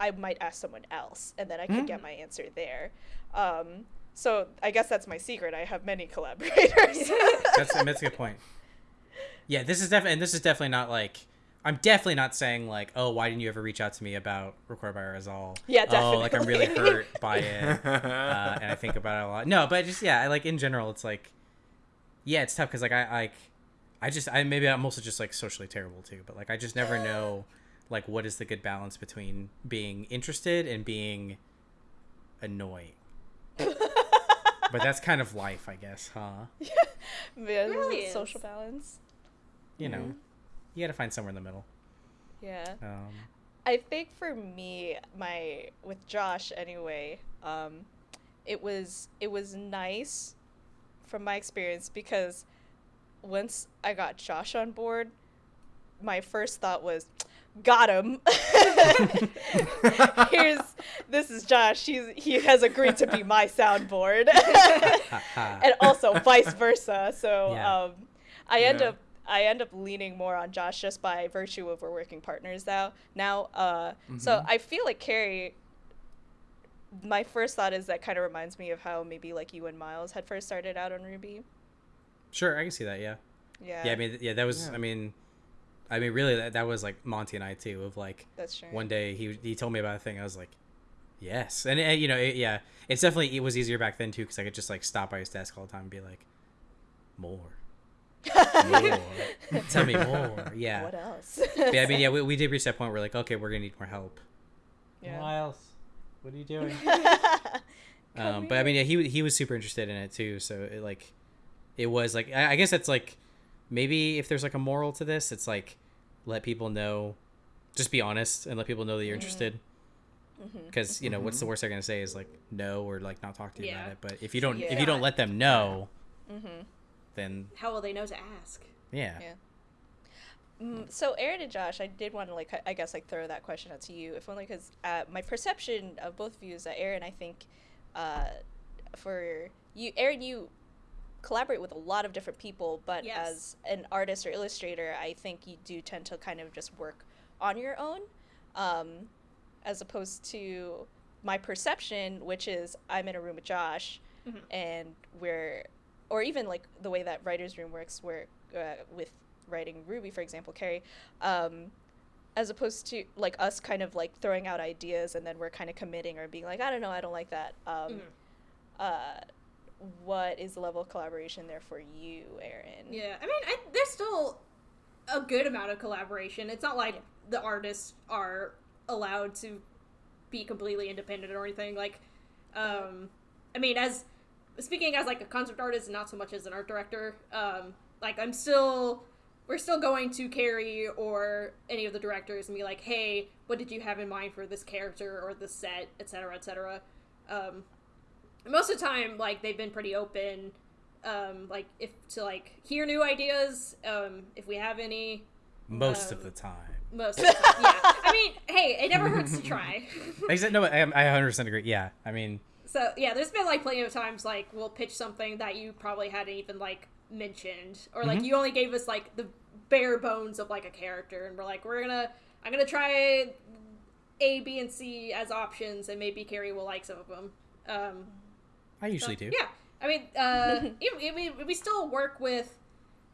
I might ask someone else, and then I can get my answer there. Um, so I guess that's my secret. I have many collaborators. that's that's a good point yeah this is definitely and this is definitely not like I'm definitely not saying like, oh, why didn't you ever reach out to me about Record by Arizal? Yeah, definitely. Oh, like I'm really hurt by it, uh, and I think about it a lot. No, but just yeah, I like in general, it's like, yeah, it's tough because like I like, I just I maybe I'm also just like socially terrible too, but like I just never know like what is the good balance between being interested and being annoying. but that's kind of life, I guess, huh? Man, really is social balance. You know, Mm-hmm. you got to find somewhere in the middle. Yeah. Um, I think for me, my with Josh anyway, um, it was it was nice from my experience because once I got Josh on board, my first thought was, got him. Here's this is Josh. He's he has agreed to be my soundboard, and also vice versa. So Yeah. um, I end Yeah. up I end up leaning more on Josh just by virtue of we're working partners now. Now, uh, so I feel like Kerry. My first thought is that kind of reminds me of how maybe like you and Miles had first started out on RWBY. sure, I can see that. Yeah. Yeah, yeah i mean yeah that was Yeah. i mean i mean really that, that was like monty and i too of like that's true. one day he he told me about a thing i was like yes and, and you know it, yeah it's definitely it was easier back then too because i could just like stop by his desk all the time and be like more more tell me more yeah What else? But yeah i mean yeah we, we did reach that point where we're like okay we're gonna need more help Yeah. miles what are you doing um, but I mean, yeah, he he was super interested in it too. So it like, it was like I, I guess that's like, maybe if there's like a moral to this, it's like, let people know, just be honest and let people know that you're interested. Because you know what's the worst they're gonna say is like no or like not talk to you Yeah. about it. But if you don't if you don't let them know, Mm-hmm. then How will they know to ask? yeah, Yeah. Mm, so Aaron and Josh, I did want to like I guess like throw that question out to you, if only because uh, my perception of both of you is that Aaron, I think, uh, for you, Aaron, you collaborate with a lot of different people, but Yes. as an artist or illustrator, I think you do tend to kind of just work on your own, um, as opposed to my perception, which is I'm in a room with Josh, Mhm. and we're, or even like the way that writers' room works, where uh, with writing RWBY, for example, Kerry, um, as opposed to like us kind of like throwing out ideas and then we're kind of committing or being like, I don't know, I don't like that. Um, Mhm. uh, what is the level of collaboration there for you, Aaron? Yeah, I mean, I, there's still a good amount of collaboration. It's not like the artists are allowed to be completely independent or anything. Like, um, I mean, as speaking as like a concept artist, and not so much as an art director. Um, like, I'm still, we're still going to Kerry or any of the directors and be like, hey, what did you have in mind for this character or this set, etc., etc. Um, most of the time, like they've been pretty open um like if to like hear new ideas um if we have any most Um, of the time. most of the time yeah i mean hey it never hurts to try Except no, I, I 100% agree. Yeah, I mean, so yeah there's been like plenty of times like we'll pitch something that you probably hadn't even like mentioned or like Mhm. you only gave us like the bare bones of like a character and we're like we're gonna i'm gonna try a b and c as options and maybe Kerry will like some of them um I usually do. Yeah, I mean, uh, even- we, we still work with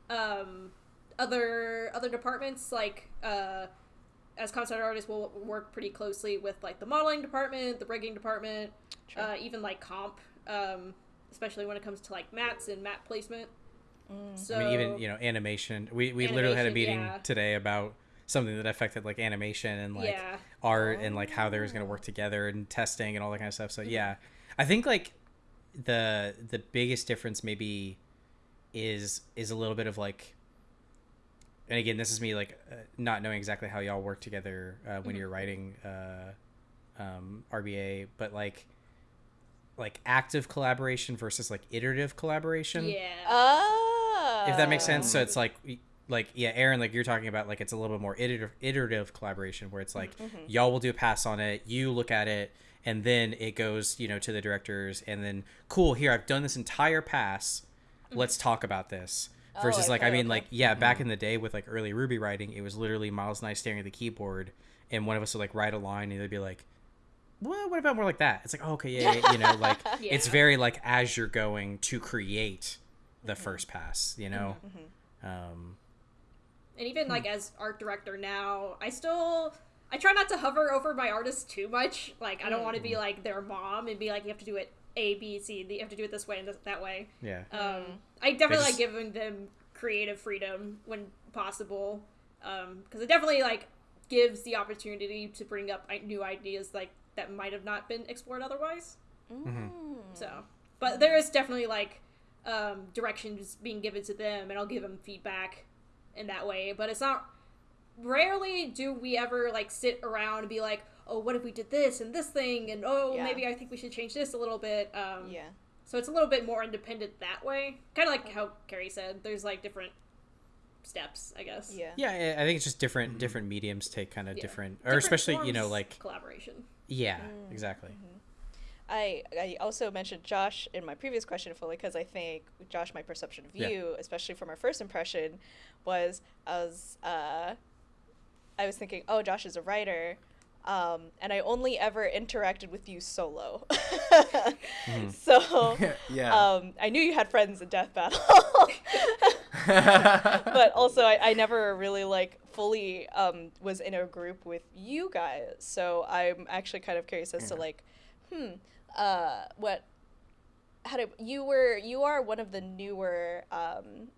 um, other other departments. Like uh, as concept artists, we'll work pretty closely with like the modeling department, the rigging department, True. uh, even like comp, um, especially when it comes to like mats and mat placement. So I mean, even you know, animation. We we literally had a meeting yeah. today about something that affected like animation and like Yeah. art and like how they was gonna work together and testing and all that kind of stuff. So yeah, I think like the the biggest difference maybe is is a little bit of like. And again, this is me like uh, not knowing exactly how y'all work together uh, when you're writing uh, um, RBA, but like like active collaboration versus like iterative collaboration yeah, Oh. if that makes sense. So it's like, like yeah, Aaron, like you're talking about, like it's a little bit more iterative, iterative collaboration where it's like y'all will do a pass on it, you look at it, and then it goes, you know, to the directors, and then cool, here I've done this entire pass, let's talk about this. Oh, Versus like I mean okay. like yeah back mm-hmm. in the day with like early RWBY writing it was literally Miles and I staring at the keyboard and one of us would like write a line and they'd be like well, what about more like that? It's like, oh, okay, yeah, yeah, you know, like it's very like as you're going to create the mm-hmm. first pass, you know. Mm-hmm. Um, and even like hmm. as art director now, I still I try not to hover over my artists too much. Like I don't want to be mm. like their mom and be like you have to do it A B C. You have to do it this way and this, that way. Yeah. Um, mm. I definitely just- like giving them creative freedom when possible, um, because it definitely like gives the opportunity to bring up new ideas like that might have not been explored otherwise. Mm. Mm-hmm. So, but there is definitely like um, directions being given to them, and I'll give them feedback in that way. But it's not. Rarely do we ever like sit around and be like, "Oh, what if we did this and this thing?" and "Oh, Yeah. maybe I think we should change this a little bit." Um, Yeah. so it's a little bit more independent that way. Kind of like how Kerry said, there's like different steps, I guess. Yeah. Yeah, I- I think it's just different different mediums take kind of Yeah. different, or Different especially you know like collaboration. yeah, Mm-hmm. exactly. I, I also mentioned Josh in my previous question fully because I think Josh, my perception of Yeah. you, especially from our first impression, was I was uh, I was thinking, oh, Josh is a writer, um, and I only ever interacted with you solo. So yeah. um, I knew you had friends in Death Battle, but also I, I never really like fully um, was in a group with you guys. So I'm actually kind of curious as to like, hmm, uh, what, how did you were you are one of the newer um,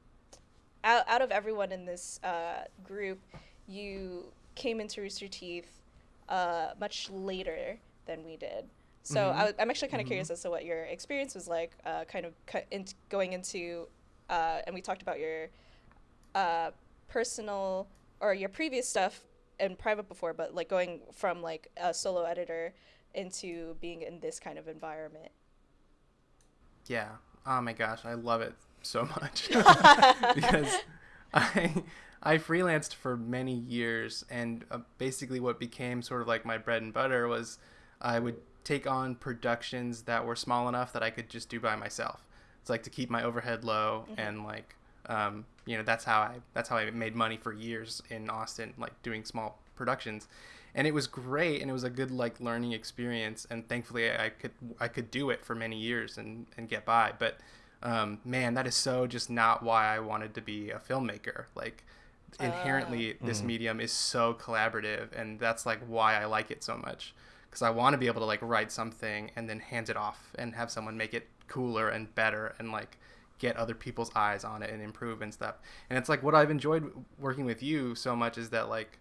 out out of everyone in this uh, group, you came into Rooster Teeth uh, much later than we did. So Mhm. I, am actually kind of curious as to what your experience was like, uh, kind of cu- in, going into, uh, and we talked about your uh, personal or your previous stuff in private before, but like going from like a solo editor into being in this kind of environment. Yeah. Oh my gosh, I love it so much because I I freelanced for many years, and uh, basically what became sort of like my bread and butter was I would take on productions that were small enough that I could just do by myself. It's like to keep my overhead low and like um, you know that's how I that's how I made money for years in Austin, like doing small productions. And it was great, and it was a good like learning experience. And thankfully, I could I could do it for many years and and get by. But um, man, that is so just not why I wanted to be a filmmaker. Like inherently, uh. this mm. medium is so collaborative, and that's like why I like it so much. Because I want to be able to like write something and then hand it off and have someone make it cooler and better and like get other people's eyes on it and improve and stuff. And it's like what I've enjoyed working with you so much is that like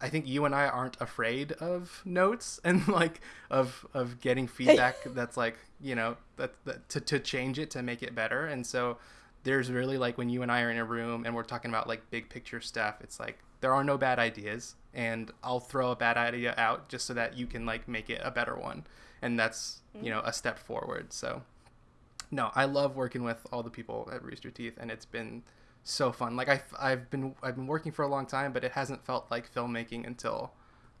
I think you and I aren't afraid of notes and like of of getting feedback that's like you know that, that to to change it to make it better. And so there's really like when you and I are in a room and we're talking about like big picture stuff, it's like there are no bad ideas, and I'll throw a bad idea out just so that you can like make it a better one, and that's you know a step forward. So no, I love working with all the people at Rooster Teeth, and it's been so fun. Like I, I've been I've been working for a long time, but it hasn't felt like filmmaking until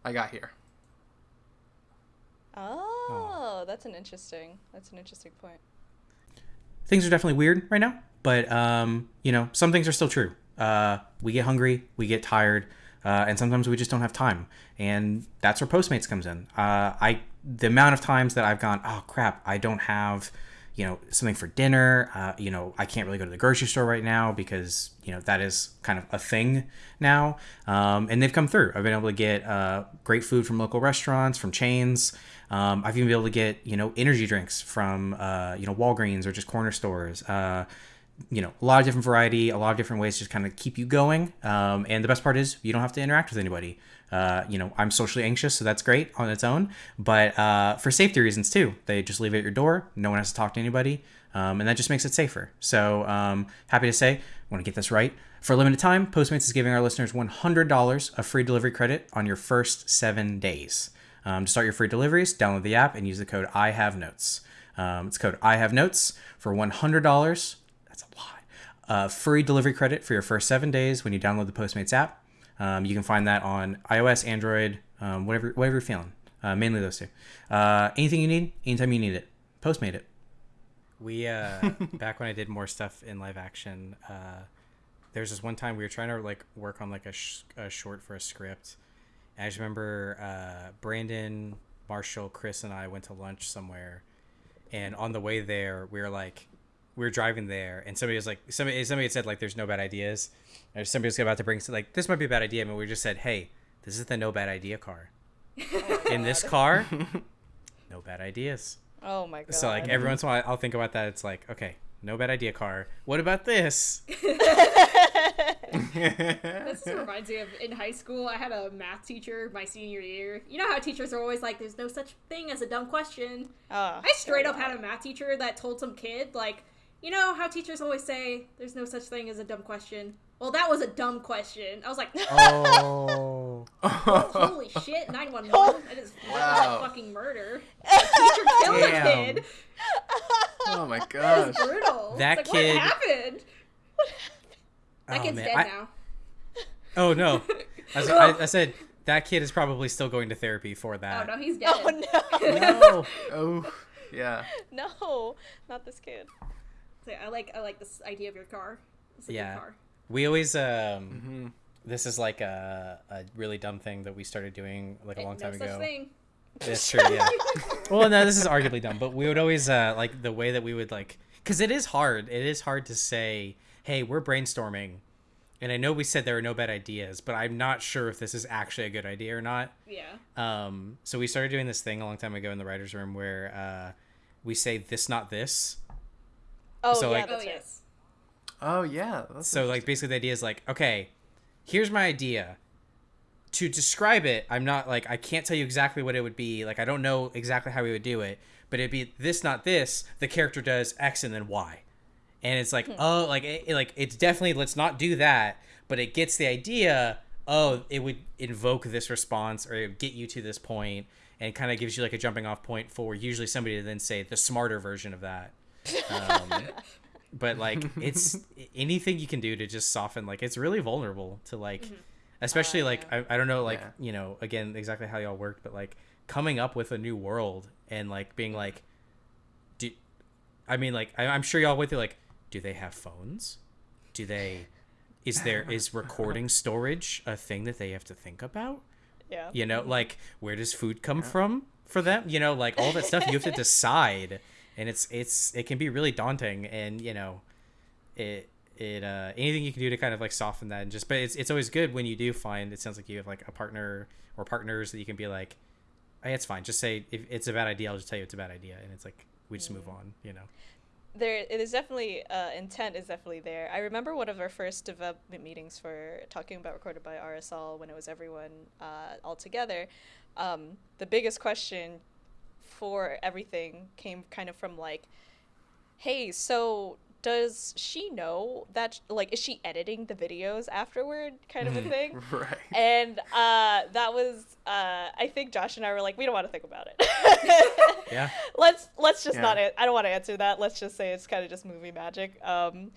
I got here. Oh, that's an interesting. That's an interesting point. Things are definitely weird right now, but um, you know, some things are still true. Uh, we get hungry, we get tired, uh, and sometimes we just don't have time, and that's where Postmates comes in. Uh, I the amount of times that I've gone, oh crap, I don't have you know something for dinner uh, you know i can't really go to the grocery store right now because you know that is kind of a thing now um, and they've come through i've been able to get uh, great food from local restaurants from chains um, i've even been able to get you know energy drinks from uh, you know walgreens or just corner stores. Uh, you know a lot of different variety a lot of different ways to just kind of keep you going. Um, and the best part is you don't have to interact with anybody. Uh, you know i'm socially anxious so that's great on its own. But uh, for safety reasons too they just leave it at your door no one has to talk to anybody um, and that just makes it safer. So um, happy to say i want to get this right for a limited time postmates is giving our listeners $100 of free delivery credit on your first seven days um, to start your free deliveries download the app and use the code i have notes um, it's code i have notes for $100 that's a lot. Uh, free delivery credit for your first seven days when you download the Postmates app. Um, you can find that on iOS, Android, um, whatever whatever you're feeling. Uh, mainly those two. Uh, anything you need, anytime you need it. Postmate it. We uh, back when I did more stuff in live action. Uh, there's this one time we were trying to like work on like a, sh- a short for a script. I just remember uh, Brandon, Marshall, Chris, and I went to lunch somewhere, and on the way there we were like, we were driving there, and somebody was like, somebody somebody had said like, "There's no bad ideas," or somebody was about to bring like, "This might be a bad idea," and we just said, "Hey, this is the no bad idea car. In this car, no bad ideas." Oh my god. So like every once in a while, I'll think about that. It's like, okay, no bad idea car. What about this? This just reminds me of in high school, I had a math teacher my senior year. You know how teachers are always like, there's no such thing as a dumb question? Ah, I straight up had a math teacher that told some kid, like, you know how teachers always say, there's no such thing as a dumb question? Well, that was a dumb question. I was like, Oh. holy shit, 911. I just Wow. fucking murder. A teacher killed Damn. a kid. oh my It gosh. was brutal. That It's like, kid- What happened? That Oh, kid's man. dead I- now. Oh no. I, was- I, I said that kid is probably still going to therapy for that. Oh that. no, he's dead. Oh no. no. Oh, yeah. no, not this kid. So, I like I like this idea of your car. It's a Yeah. good car. We always um Mm-hmm. this is like a, a really dumb thing that we started doing like a long no time such ago. thing. That's true, yeah. well, no, this is arguably dumb, but we would always uh like the way that we would like cuz it is hard. It is hard to say, "Hey, we're brainstorming." And I know we said there are no bad ideas, but I'm not sure if this is actually a good idea or not. Yeah. Um, so we started doing this thing a long time ago in the writers' room where uh, we say this, not this. Oh So, yeah, like- Oh that's right. yes. Oh yeah. That's So like basically the idea is like, okay, here's my idea. To describe it, I'm not like I can't tell you exactly what it would be. Like I don't know exactly how we would do it, but it'd be this, not this. The character does X and then Y, and it's like hmm. oh, like it, it- like it's definitely let's not do that, but it gets the idea. Oh, it would invoke this response or it would get you to this point, and kind of gives you like a jumping off point for usually somebody to then say the smarter version of that. Um, but like it's anything you can do to just soften like it's really vulnerable to like mm-hmm. especially Oh, like. I, I don't know like Yeah. you know again exactly how y'all worked but like coming up with a new world and like being mm-hmm. like do i mean like I, i'm sure y'all went through like do they have phones? Do they is there is recording storage a thing that they have to think about? Yeah. you know like where does food come from for them? You know like all that stuff you have to decide. And it's it's it can be really daunting and you know it it uh anything you can do to kind of like soften that and just but it's it's always good when you do find it sounds like you have like a partner or partners that you can be like hey it's fine. Just say if it's a bad idea i'll just tell you it's a bad idea. And it's like we just move on you know there it is definitely uh, intent is definitely there. I remember one of our first development meetings for talking about recorded by Arizal when it was everyone uh, all together. Um, the biggest question for everything came kind of from like, hey, so does she know that like is she editing the videos afterward kind of a thing? right. And uh, that was uh, I think Josh and I were like, we don't want to think about it. yeah let's let's just Yeah. not. I don't want to answer that. Let's just say it's kind of just movie magic. Um,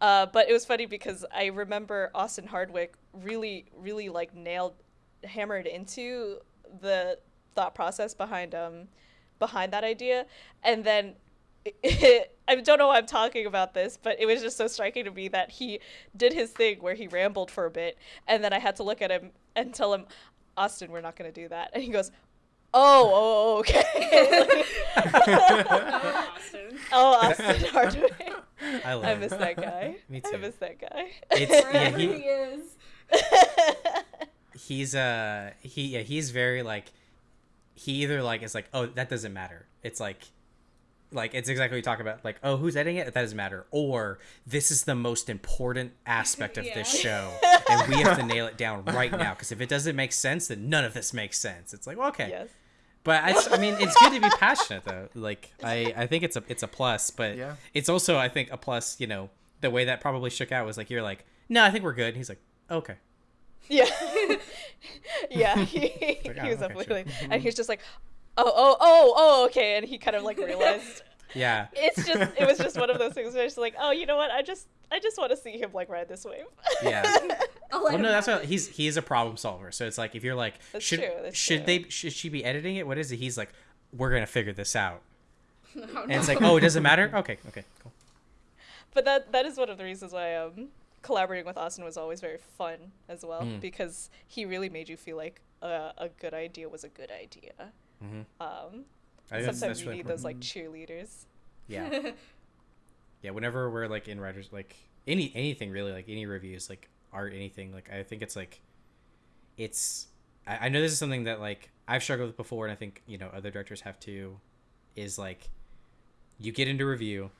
uh, but it was funny because I remember Austin Hardwick really, really like nailed, hammered into the thought process behind um, behind that idea, and then. I don't know why I'm talking about this, but it was just so striking to me that he did his thing where he rambled for a bit, and then I had to look at him and tell him, Austin, we're not going to do that. And he goes, Oh, oh, okay. Oh, Austin. oh, Austin Hardwick. i love I it. miss that guy. Me too. I miss that guy. it's yeah he, he is. he's uh he yeah he's very like he either like is like oh that doesn't matter it's like like it's exactly what you talk about like oh who's editing it? That doesn't matter. Or this is the most important aspect of this show and we have to nail it down right now because if it doesn't make sense then none of this makes sense. It's like well, okay. Yes. but I, I mean it's good to be passionate though. Like i i think it's a it's a plus but Yeah. it's also i think a plus you know the way that probably shook out was like you're like no i think we're good. And he's like okay. Yeah. yeah. He, Like, he oh, was okay, definitely, and mm-hmm. he was just like, oh, oh, oh, oh, okay. And he kind of like realized yeah it's just, it was just one of those things where it's like, oh, you know what? I just, I just want to see him like ride this wave. yeah Well, no, that's have what he's he's a problem solver. So it's like if you're like, That's should true, that's should true. they should she be editing it? What is it? He's like, we're gonna figure this out, it. Oh, and it's like, oh, it doesn't matter. Okay, okay, cool. but that that is one of the reasons why um collaborating with Austin was always very fun as well Mm. because he really made you feel like a, a good idea was a good idea. Mhm. Um, I sometimes you really need those like cheerleaders. Yeah, yeah, whenever we're like in writers like any anything really like any reviews like art anything like I think it's like it's I, I know this is something that like I've struggled with before and I think you know other directors have too is like you get into review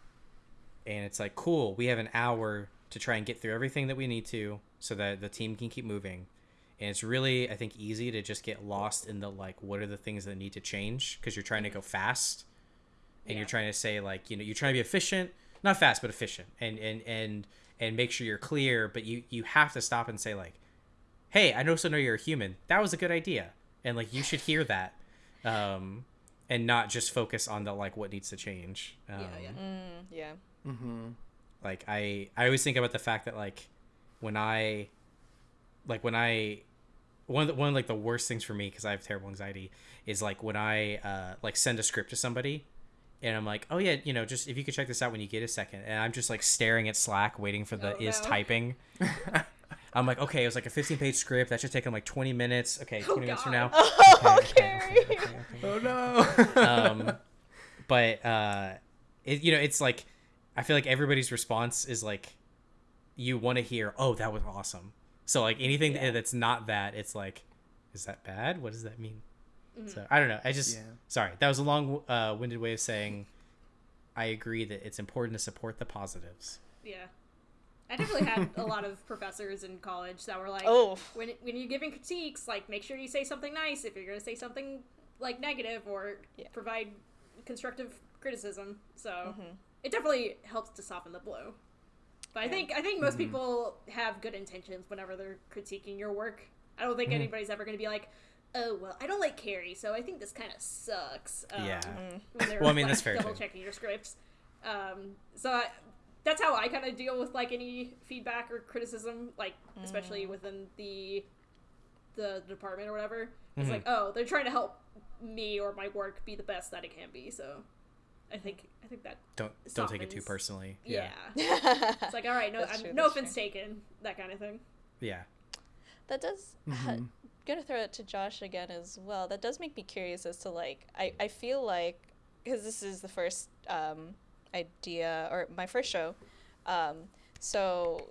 and it's like cool we have an hour to try and get through everything that we need to so that the team can keep moving and it's really i think easy to just get lost in the like what are the things that need to change because you're trying to go fast and you're trying to say like you know you're trying to be efficient not fast but efficient and and and and make sure you're clear but you you have to stop and say like hey i also know you're a human that was a good idea and like you should hear that um and not just focus on the like what needs to change um, Yeah, yeah. Mm, yeah. Mm-hmm. like i i always think about the fact that like when i like when i one of the, one of like the worst things for me because i have terrible anxiety is like when i uh like send a script to somebody and i'm like oh yeah you know just if you could check this out when you get a second and i'm just like staring at slack waiting for the Oh, is no. typing i'm like okay it was like a 15 page script that should take them like 20 minutes okay 20 Oh, minutes from now Oh, Okay, okay, okay, okay, okay Oh no. um, but uh, it, you know, it's like I feel like everybody's response is like you want to hear, "Oh, that was awesome." So like anything Yeah. that's not that, it's like, is that bad? What does that mean? Mm-hmm. So I don't know. I just Yeah. sorry that was a long uh, winded way of saying I agree that it's important to support the positives. Yeah. I definitely had a lot of professors in college that were like, Oh. when when you're giving critiques, like make sure you say something nice if you're gonna say something like negative or Yeah. provide constructive criticism. So Mm-hmm. it definitely helps to soften the blow. But I think I think most people have good intentions whenever they're critiquing your work. I don't think anybody's ever gonna be like, oh well, I don't like Kerry, so I think this kind of sucks. Um, Yeah. Well, I mean, like, that's fair, double too. checking your scripts. Um, so I, that's how I kind of deal with like any feedback or criticism, like especially within the the department or whatever. It's Mhm. like, oh, they're trying to help me or my work be the best that it can be. So I think I think that Don't don't take it too personally. yeah, That's it's like all right, no, I'm, true, no offense true. taken, that kind of thing. yeah. That does. Mhm. gonna throw it to Josh again as well. That does make me curious as to like I I feel like because this is the first um, idea or my first show, um, so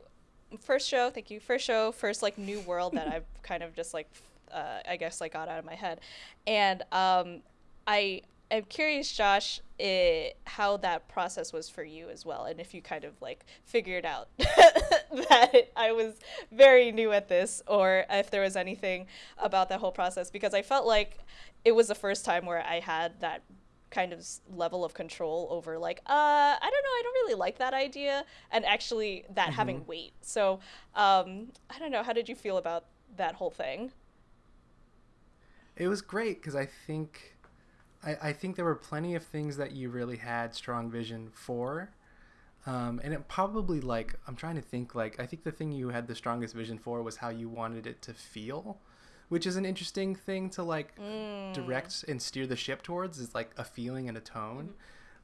first show. Thank you. First show. First like new world that I've kind of just like uh, I guess like got out of my head, and um, I am curious, Josh, i how that process was for you as well, and if you kind of like figured out that I was very new at this, or if there was anything about that whole process, because I felt like it was the first time where I had that kind of level of control over like uh i don't know i don't really like that idea and actually that having weight. So um i don't know how did you feel about that whole thing? It was great because I think, I, I think there were plenty of things that you really had strong vision for, um, and it probably like I'm trying to think like I think the thing you had the strongest vision for was how you wanted it to feel, which is an interesting thing to like direct and steer the ship towards is like a feeling and a tone.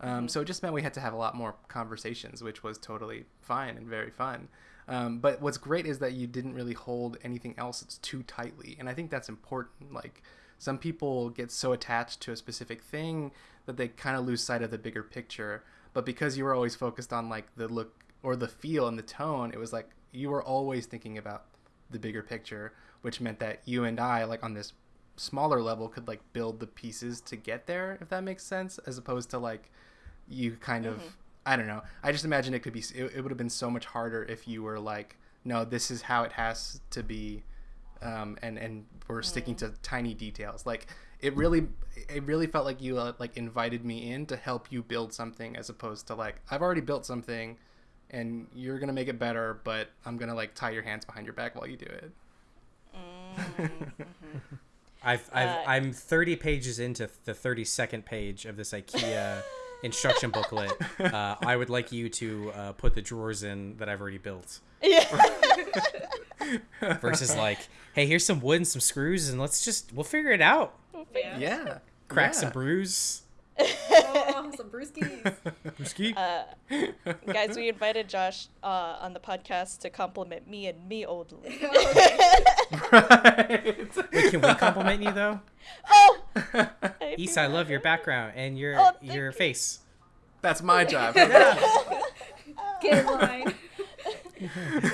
Um, So it just meant we had to have a lot more conversations, which was totally fine and very fun. Um, but what's great is that you didn't really hold anything else too tightly, and I think that's important. Like some people get so attached to a specific thing that they kind of lose sight of the bigger picture. But because you were always focused on like the look or the feel and the tone, it was like you were always thinking about the bigger picture, which meant that you and I, like on this smaller level, could like build the pieces to get there, if that makes sense, as opposed to like you kind of mm-hmm. I don't know. I just imagine it could be it, it would have been so much harder if you were like, no, this is how it has to be, um, and and we're sticking to tiny details. Like it really it really felt like you uh, like invited me in to help you build something as opposed to like I've already built something and you're gonna make it better, but I'm gonna like tie your hands behind your back while you do it. I've, I've Uh, I'm 30 pages into the 32nd page of this IKEA instruction booklet. Uh, I would like you to uh, put the drawers in that I've already built. yeah Versus like, hey, here's some wood and some screws, and let's just we'll figure it out. Yeah. Yeah. Cracks yeah. and bruise. oh, some brewskis. Brewski. Uh, guys we invited josh uh, on the podcast to compliment me and me only right. Wait, can we compliment you though? oh Issa, I love your background and your Oh, your you. face. That's my job. get in line.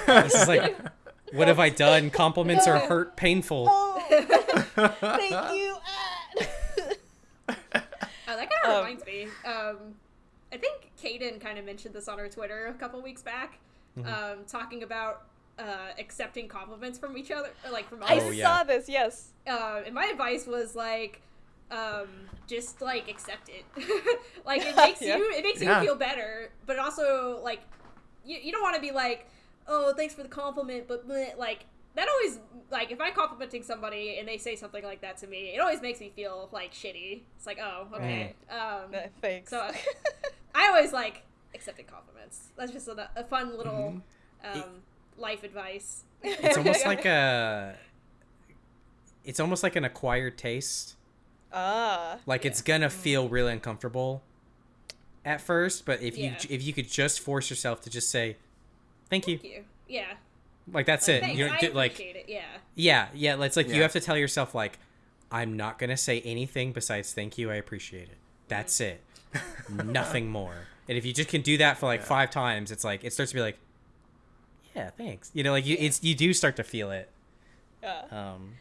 This is like, what have I done? Compliments are hurt, painful. Oh, thank you. Uh, that kind of Um, reminds me. Um, I think Kdin kind of mentioned this on her Twitter a couple weeks back, Mm-hmm. um, talking about uh, accepting compliments from each other, or like from I Oh, others. yeah. saw this. Yes. uh, and my advice was like um, just like accept it like it makes Yeah. you it makes Yeah. you feel better but also like you, you don't want to be like oh thanks for the compliment but bleh," like that always like if i'm complimenting somebody and they say something like that to me it always makes me feel like shitty it's like oh okay um, Uh, Thanks. So- i always like accepting compliments that's just a, a fun little um, life advice It's almost like a. It's almost like an acquired taste. ah. Like it's gonna feel really uncomfortable at first, but if you if you could just force yourself to just say, "Thank you," Thank you yeah like that's it. Thanks, You i don't like appreciate it yeah yeah, yeah. It's like you have to tell yourself like, "I'm not gonna say anything besides thank you. I appreciate it. That's it. Nothing more." And if you just can do that for like Yeah. five times, it's like it starts to be like, "Yeah, thanks." You know, like you it's you do start to feel it. Yeah. Um,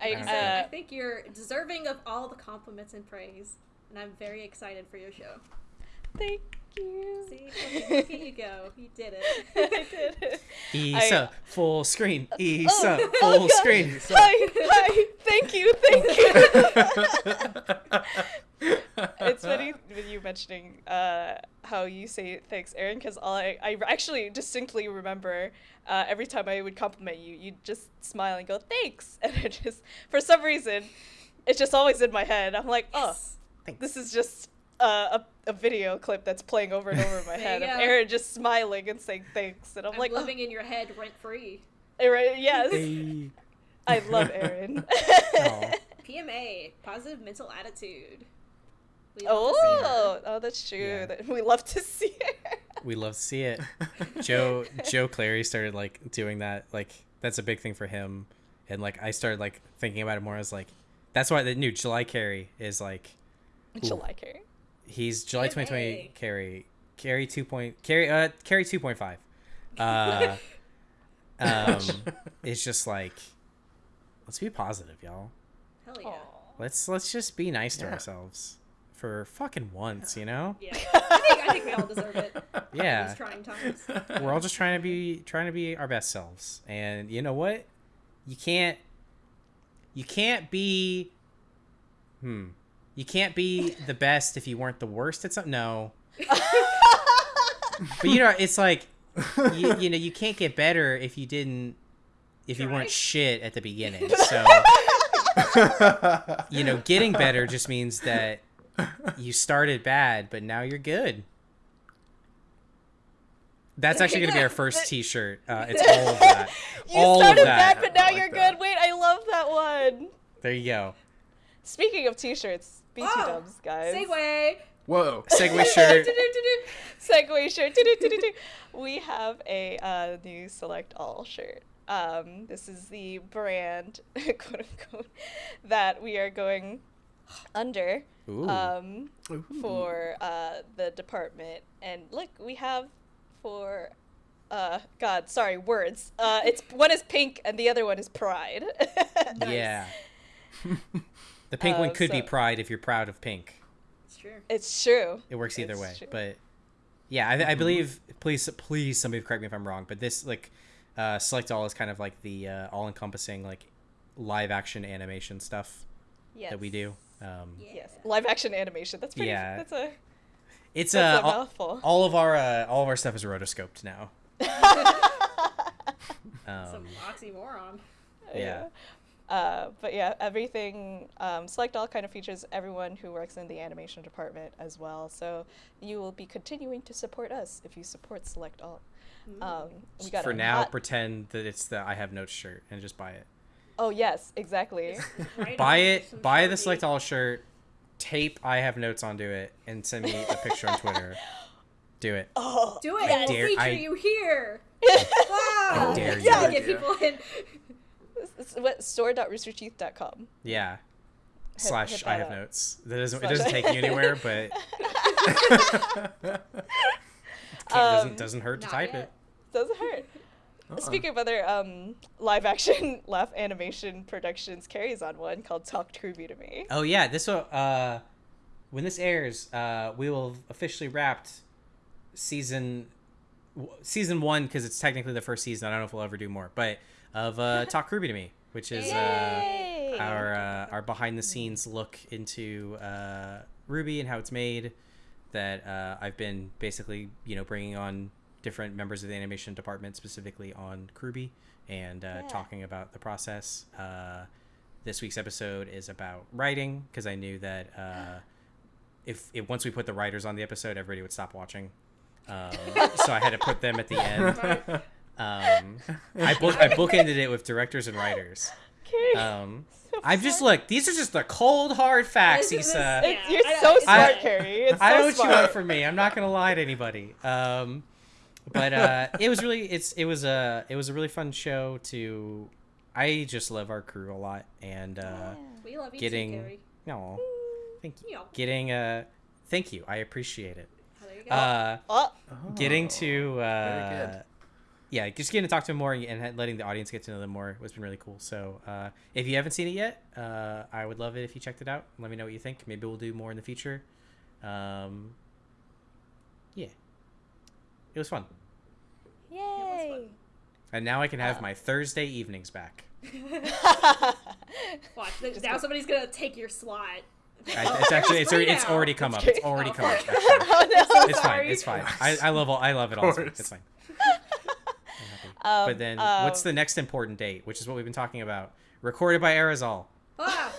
I, I, said, I uh, think you're deserving of all the compliments and praise, and I'm very excited for your show. thank you. See, look, look at you go. You did it. I did it. Issa, I- full screen. Issa, Oh, full God. screen. Hi, hi. Thank you, thank you. it's funny with you mentioning uh, how you say thanks, Aaron, because I, I actually distinctly remember uh, every time I would compliment you, you'd just smile and go thanks, and it just for some reason, it's just always in my head. I'm like, oh, Thanks. this is just uh, a a video clip that's playing over and over in my head you of go. Aaron just smiling and saying thanks, and I'm, I'm like, living in your head rent free. oh, right, yes, Hey. I love Aaron. PMA, positive mental attitude. We love to see her. Oh, oh, that's true. Yeah. We love to see her. We love to see it. Joe Joe Clary started like doing that. Like that's a big thing for him, and like I started like thinking about it more as like that's why the new July Kerry is like July Kerry. He's July Yay. 2020 Kerry Kerry two point Kerry uh Kerry two point five. Uh, um, it's just like let's be positive, y'all. Hell yeah. Let's let's just be nice to Yeah. ourselves for fucking once, you know? Yeah. I think, I think we all deserve it. Yeah. These trying times. we're all just trying to be trying to be our best selves and you know what you can't you can't be hmm you can't be the best if you weren't the worst at something no. But you know it's like you, you know you can't get better if you didn't if you weren't shit at the beginning. So you know getting better just means that you started bad but now you're good. That's actually going to be our first t-shirt. Uh, it's all of that. You all of started that. bad, but now like you're that. good. Wait, I love that one. there you go. Speaking of t-shirts, BT Oh, dubs, guys. Segway. whoa segue shirt Segway shirt. We have a uh, new Select All shirt. Um, this is the brand, quote unquote, that we are going under Ooh. um, for uh, the department. And look, we have for uh, God, sorry, words. Uh, it's one is pink and the other one is pride. yeah the pink one Um, could be pride if you're proud of pink It's true. it's true. it works either It's way true. but yeah I, I believe please please somebody correct me if i'm wrong but this like uh select all is kind of like the uh, all-encompassing like live action animation stuff Yes. that we do um Yes, live action animation. That's pretty. Yeah. That's a it's that's uh a mouthful. all of our uh, all of our stuff is rotoscoped now Some um oxymoron. yeah. Uh, but yeah, everything um, Select All kind of features everyone who works in the animation department as well. So you will be continuing to support us if you support Select All. Um, we got for now hot- pretend that it's the i have notes shirt and just buy it Oh yes, exactly. Buy it buy the select all shirt tape i have notes onto it and send me a picture on twitter do it oh, Do it. I we'll dare- feature I- you here. Wow. dare you. Yeah, Good get people in. It's what store.roosterteeth.com. Yeah. Slash hit I have up. notes. That doesn't Slash- it doesn't take you anywhere, but Can't, doesn't Um, doesn't hurt to type yet. it. Doesn't hurt. Uh-uh. Speaking of other um, live action laugh animation productions, Kerry's on one called Talk Trivia to Me. Oh yeah, this will uh, when this airs, uh, we will have officially wrapped season w- season one because it's technically the first season. I don't know if we'll ever do more, but of uh, Talk RWBY to Me, which is uh, our uh, our behind the scenes look into uh, RWBY and how it's made. That uh, I've been basically you know bringing on different members of the animation department, specifically on RWBY, and uh, Yeah. talking about the process. Uh, this week's episode is about writing because I knew that uh, if, if once we put the writers on the episode, everybody would stop watching. Um, so I had to put them at the end. Um, I book I bookended it with directors and writers. Kerry, Um, so I've just smart. look. These are just the cold hard facts, This is- Issa. this- It's, Yeah, you're I so smart, fine. Kerry. It's I so know what smart. you want from me. I'm not gonna lie to anybody. Um, but uh, it was really it's it was a it was a really fun show to. I just love our crew a lot, and uh, We love you Getting- too, Kerry. no, thank you. Yeah. Getting uh, thank you. I appreciate it. Oh, there you go. Uh, Oh, getting to very uh, good. Yeah, just getting to talk to them more and letting the audience get to know them more has been really cool. So uh, if you haven't seen it yet, uh, I would love it if you checked it out. Let me know what you think. Maybe we'll do more in the future. Um, yeah, it was fun, yay! and now I can have Uh, my Thursday evenings back. Watch. Just now go- somebody's gonna take your slot. I, it's actually it's already, it's already come up. It's It's already Oh, come up. Actually. oh no! It's fine. It's fine. I, I love all I love it all. It's fine. Course. It's fine. Um, But then, what's um, the next important date? Which is what we've been talking about. Recorded by Arizal Ah,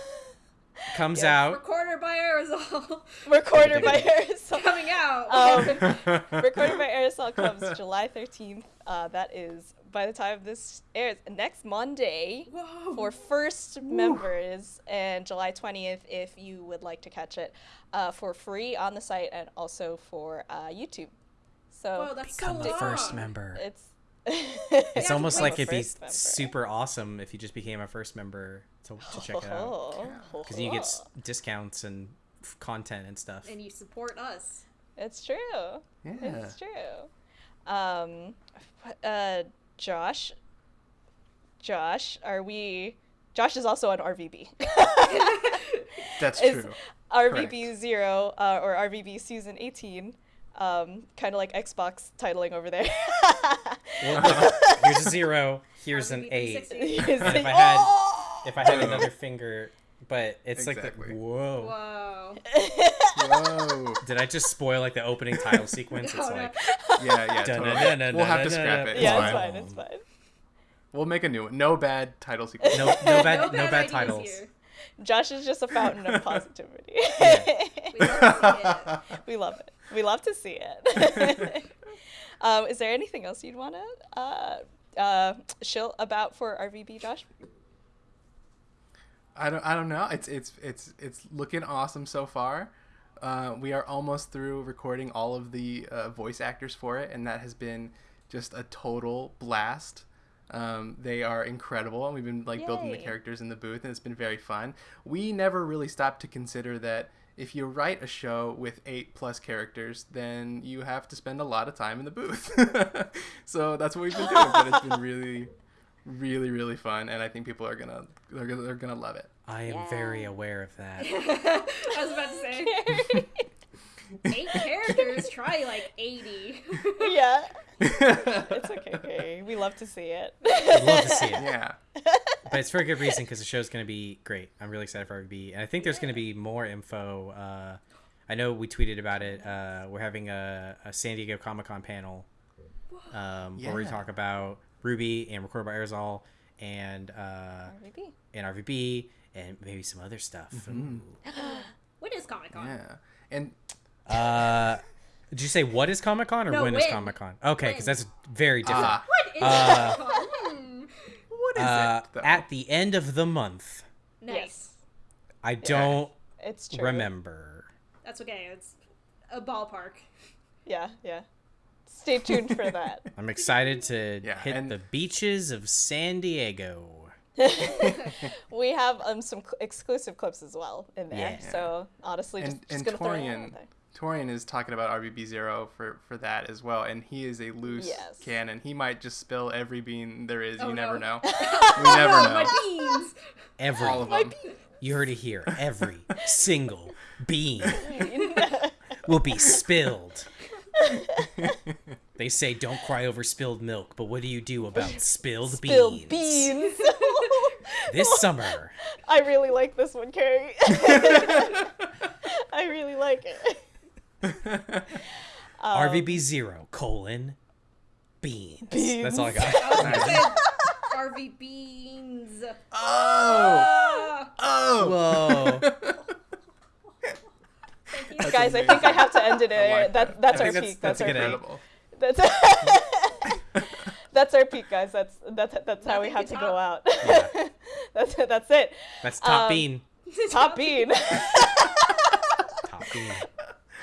comes Yes. out. Recorded by Arizal recorder by Arizal? coming out. Um, recorded by Arizal comes July 13th. Uh, that is by the time this airs next Monday Whoa. for first members, and July 20th if you would like to catch it uh, for free on the site and also for uh, YouTube. So Whoa, that's Become so the first member. it's It's Yeah, almost like it'd be member. super awesome if you just became a first member to, to check it out. Because you get s- discounts and f- content and stuff. and you support us. It's true. Yeah. It's true. Um, uh, Josh. Josh, are we? Josh is also on RVB. That's Is true. RVB zero uh, or RVB season eighteen. Um, kind of like Xbox titling over there. Here's a zero. Here's an eight. 360. Is If I had- Oh! If I had another finger, but it's like the whoa. Whoa. Whoa. Did I just spoil like the opening title sequence? It's No, no. like Yeah, yeah. Totally. We'll have to scrap it. It's yeah, it's fine. It's fine. We'll make a new one. No bad title sequence. no, no bad, no, bad bad, titles. here. Josh is just a fountain of positivity. We love it. we love it. We love to see it. um, is there anything else you'd want to uh, uh, shill about for RVB, Josh? I don't. I don't know. It's it's it's it's looking awesome so far. Uh, we are almost through recording all of the uh, voice actors for it, and that has been just a total blast. Um, they are incredible, and we've been like building the characters in the booth, and it's been very fun. We never really stopped to consider that if you write a show with eight plus characters, then you have to spend a lot of time in the booth. so that's what we've been doing, but it's been really, really, really fun, and I think people are gonna they're gonna they're gonna love it. I am very aware of that. I was about to say eight characters. Try like eighty. yeah. It's okay, Gary. We love to see it. I'd love to see it. Yeah. but it's for a good reason because the show's going to be great. I'm really excited for RVB, and I think there's going to be more info. Uh, I know we tweeted about it. Uh, we're having a, a San Diego Comic Con panel um, where we talk about RWBY and Recorded by Arizal and uh, RVB. and RVB and maybe some other stuff. Mhm. When is Comic Con? Yeah. And Uh, did you say what is Comic Con or No, when is. Comic Con? Okay, because that's very different. Ah. What is Uh, Comic Con? What is uh, it? Though? at the end of the month, Nice. I don't It's true. remember. That's okay. It's a ballpark. Yeah, yeah. Stay tuned for that. I'm excited to Yeah, hit and- the beaches of San Diego. we have um some cl- exclusive clips as well in there. Yeah. So honestly, just, And- just and gonna throw it Torian- out there. Torian is talking about RVB zero for for that as well, and he is a loose Yes. cannon. He might just spill every bean there is. Oh, you never no. know. we never Oh, know. my beans! Every All of them. you heard it here. Every single bean will be spilled. They say don't cry over spilled milk, but what do you do about spilled, Spilled beans? beans. This summer, I really like this one, Kerry. I really like it. Um, RVB zero colon beans. That's all I got. I was gonna say RV beans. Oh, Ah, oh. Whoa. thank you. That's Guys, I think I have to end it I there. like that, that. that's I our think peak. that's- That's, that's our good peak. That's that's our peak, guys. That's that's that's how we have can to go out. Yeah. that's it. That's it. That's top Um, bean. Top bean. Top bean.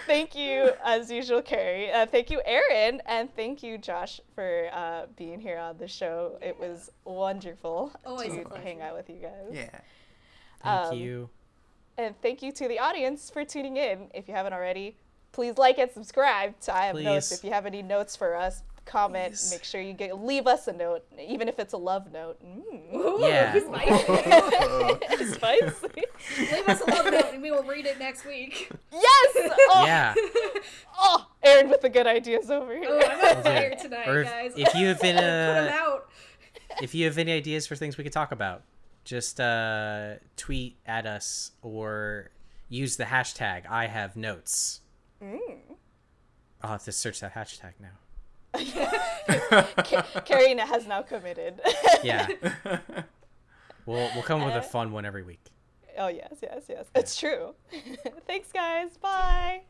Thank you, as usual, Kerry. Uh, thank you, Aaron, and thank you, Josh, for uh, being here on the show. It was wonderful Always to hang out with you guys. Yeah. Thank Um, you. And thank you to the audience for tuning in. If you haven't already, please like and subscribe to I Have Notes. If you have any notes for us, comment. Please. Make sure you get leave us a note, even if it's a love note. Mm. Ooh, Yeah. spicy. Spicy. Leave us a love note and we will read it next week. yes. Oh, Yeah. oh, Aaron with the good ideas over here. Oh, I'm on fire tonight, Or if, guys. if you have been Put 'em uh, out. if you have any ideas for things we could talk about, just uh, tweet at us or use the hashtag I have notes. Mm. I'll have to search that hashtag now. Kerry has now committed. Yeah. We'll we'll come up with a uh, fun one every week. oh yes, yes, yes. It's true. Thanks, guys. Bye.